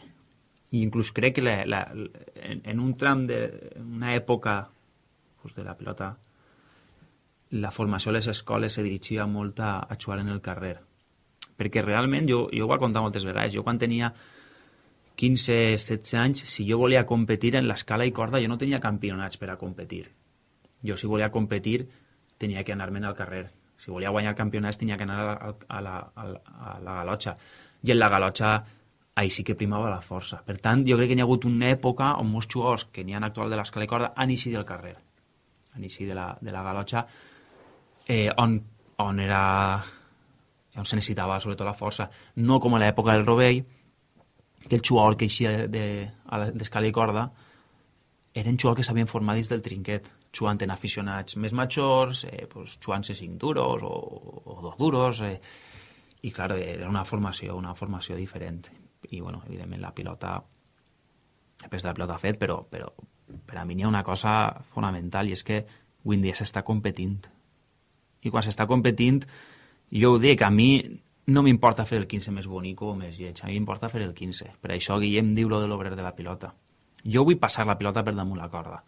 I inclús crec que la, la, en, en un tram de una època pues, de la pilota la formació a les escoles se dirigia molt a, a jugar en el carrer. Perquè realment, jo, jo ho he contat moltes vegades, jo quan tenia 15-16 anys, si jo volia competir en l'escala i corda, jo no tenia campionats per a competir jo, si volia competir, tenia que anar-me'n al carrer. Si volia guanyar campionats, tenia que anar a la, a la, a la, galotxa. I en la galotxa, ahí sí que primava la força. Per tant, jo crec que hi ha hagut una època on molts jugadors que n'hi ha actual de l'escala i corda han eixit del carrer, han eixit de la, de la galotxa, eh, on, on era on se necessitava sobretot la força. No com a l'època del Rovell, que el jugador que eixia d'escala i corda eren jugadors que s'havien format dins del trinquet jugant en aficionats més majors, eh, pues, jugant-se cinc duros o, o dos duros, eh, i clar, era una formació, una formació diferent. I, bueno, evidentment, la pilota, després de la pilota fet, però, però per a mi n'hi ha una cosa fonamental i és que avui en dia s'està competint. I quan s'està competint, jo ho dic, a mi no m'importa fer el 15 més bonic o més lleig, a mi m'importa fer el 15. Per això Guillem diu lo de l'obrer de la pilota. Jo vull passar la pilota per damunt la corda.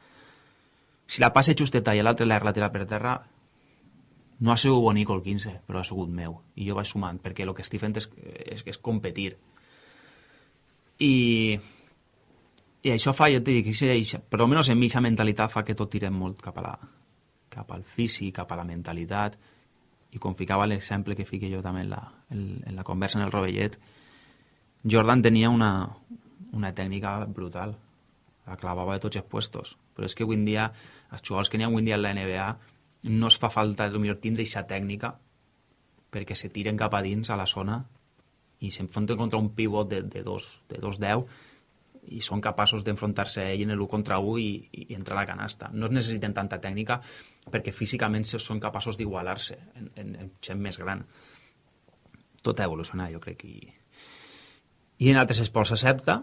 Si la passe justeta i l'altre l'ha la tira per terra, no ha sigut bonic el 15, però ha sigut meu. I jo vaig sumant, perquè el que estic fent és, és, és competir. I, i això fa, jo et dic, per almenys en mi aquesta mentalitat fa que tot tirem molt cap, a la, cap al físic, cap a la mentalitat, i com ficava l'exemple que fique jo també en la, en, en la conversa en el rovellet, Jordan tenia una, una tècnica brutal, la clavava de tots els puestos, però és que avui en dia, els jugadors que n'hi ha avui en dia en la NBA, no es fa falta millor tindre aquesta tècnica perquè se tiren cap a dins a la zona i s'enfronten contra un pivot de, de, dos, de dos 10 i són capaços d'enfrontar-se a ell en l'1 contra 1 i, i entrar a la canasta. No es necessiten tanta tècnica perquè físicament són capaços d'igualar-se en, en, en gent més gran. Tot ha evolucionat, jo crec. I, i en altres esports s'accepta,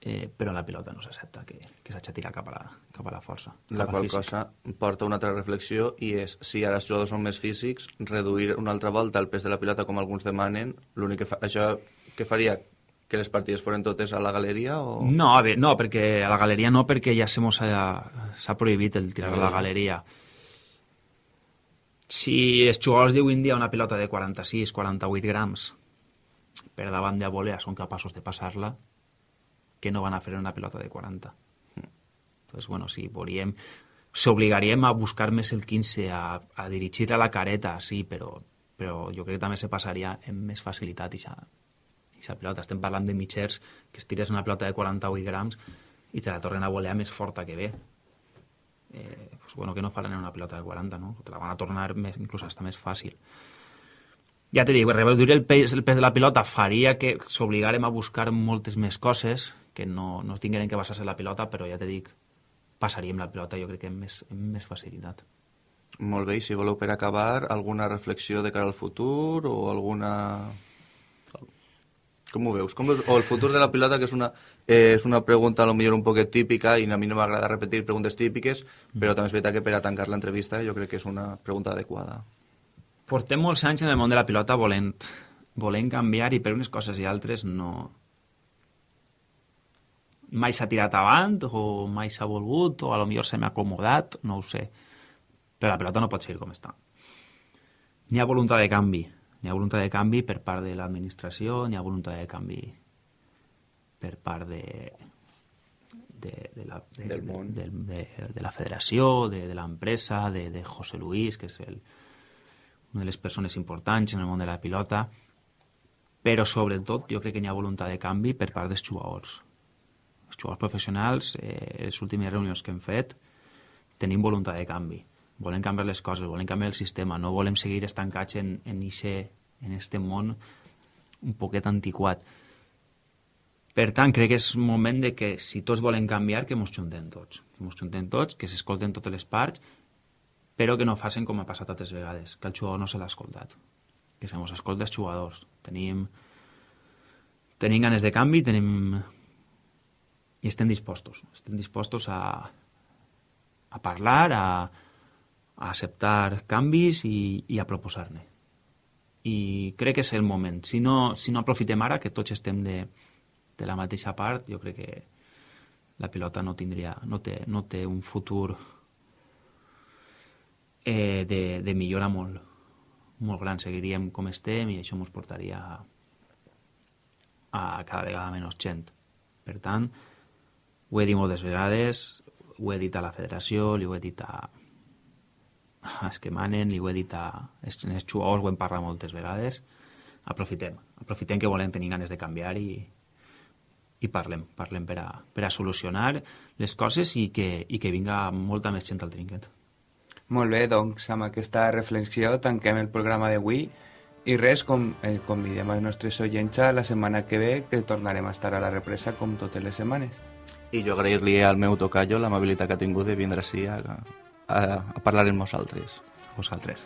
eh, però la pilota no s'accepta que, que tirar cap a la, cap a la força. La qual cosa porta una altra reflexió i és, si ara els jugadors són més físics, reduir una altra volta el pes de la pilota com alguns demanen, l'únic que fa, això que faria que les partides foren totes a la galeria? O... No, a veure, no, perquè a la galeria no, perquè ja s'ha prohibit el tirar a la galeria. Si els jugadors d'avui en dia una pilota de 46-48 grams per davant de volea són capaços de passar-la, que no van a fer una pilota de 40. Entonces, bueno, si volíem... S'obligaríem a buscar més el 15, a, a dirigir a la careta, sí, però, però jo crec que també se passaria amb més facilitat i aquesta pilota. Estem parlant de mitgers que es tires una pilota de 48 grams i te la tornen a voler més forta que ve. Eh, pues bueno, que no faran una pilota de 40, no? Te la van a tornar més, inclús hasta més fàcil. Ja te dic, reduir el pes, el pes de la pilota faria que s'obligarem a buscar moltes més coses que no, no tingueren que basar-se en la pilota, però ja te dic, passaríem la pilota jo crec que amb més, amb més facilitat. Molt bé, i si voleu per acabar, alguna reflexió de cara al futur o alguna com ho veus? Com veus? O el futur de la pilota, que és una, eh, és una pregunta millor un poquet típica i a mi no m'agrada repetir preguntes típiques, però també és veritat que per a tancar l'entrevista jo crec que és una pregunta adequada. Portem molts anys en el món de la pilota volent, volent canviar i per unes coses i altres no... Mai s'ha tirat avant o mai s'ha volgut o a lo millor se m'ha acomodat, no ho sé. Però la pilota no pot seguir com està. N'hi ha voluntat de canvi N'hi ha voluntat de canvi per part de l'administració, n'hi ha voluntat de canvi per part de, de, de, la, de, del món. de, de, de la federació, de, de l'empresa, de, de José Luis, que és el, una de les persones importants en el món de la pilota, però sobretot jo crec que n'hi ha voluntat de canvi per part dels jugadors. Els jugadors professionals, eh, les últimes reunions que hem fet, tenim voluntat de canvi volem canviar les coses, volem canviar el sistema, no volem seguir estancats en, en, ixe, en este món un poquet antiquat. Per tant, crec que és moment de que si tots volen canviar, que ens juntem tots. Que ens juntem tots, que s'escolten totes les parts, però que no facin com ha passat altres vegades, que el jugador no se l'ha escoltat. Que se mos escolta els jugadors. Tenim, tenim ganes de canvi, tenim... i estem dispostos. Estem dispostos a, a parlar, a, a acceptar canvis i, i a proposar-ne. I crec que és el moment. Si no, si no aprofitem ara, que tots estem de, de la mateixa part, jo crec que la pilota no tindria, no té, no té un futur eh, de, de millora molt, molt gran. Seguiríem com estem i això ens portaria a, a cada vegada menys gent. Per tant, ho he dit moltes vegades, ho he dit a la federació, li ho he dit a, els que manen, li ho he dit a els, jugadors, ho hem parlat moltes vegades, aprofitem, aprofitem que volem tenir ganes de canviar i, i parlem, parlem per a, per a solucionar les coses i que, i que vinga molta més gent al trinquet. Molt bé, doncs amb aquesta reflexió tanquem el programa d'avui i res, com, eh, convidem els nostres oients la setmana que ve que tornarem a estar a la represa com totes les setmanes. I jo agrair-li al meu tocayo l'amabilitat que ha tingut de vindre així a, a, a parlar amb nosaltres. Vosaltres.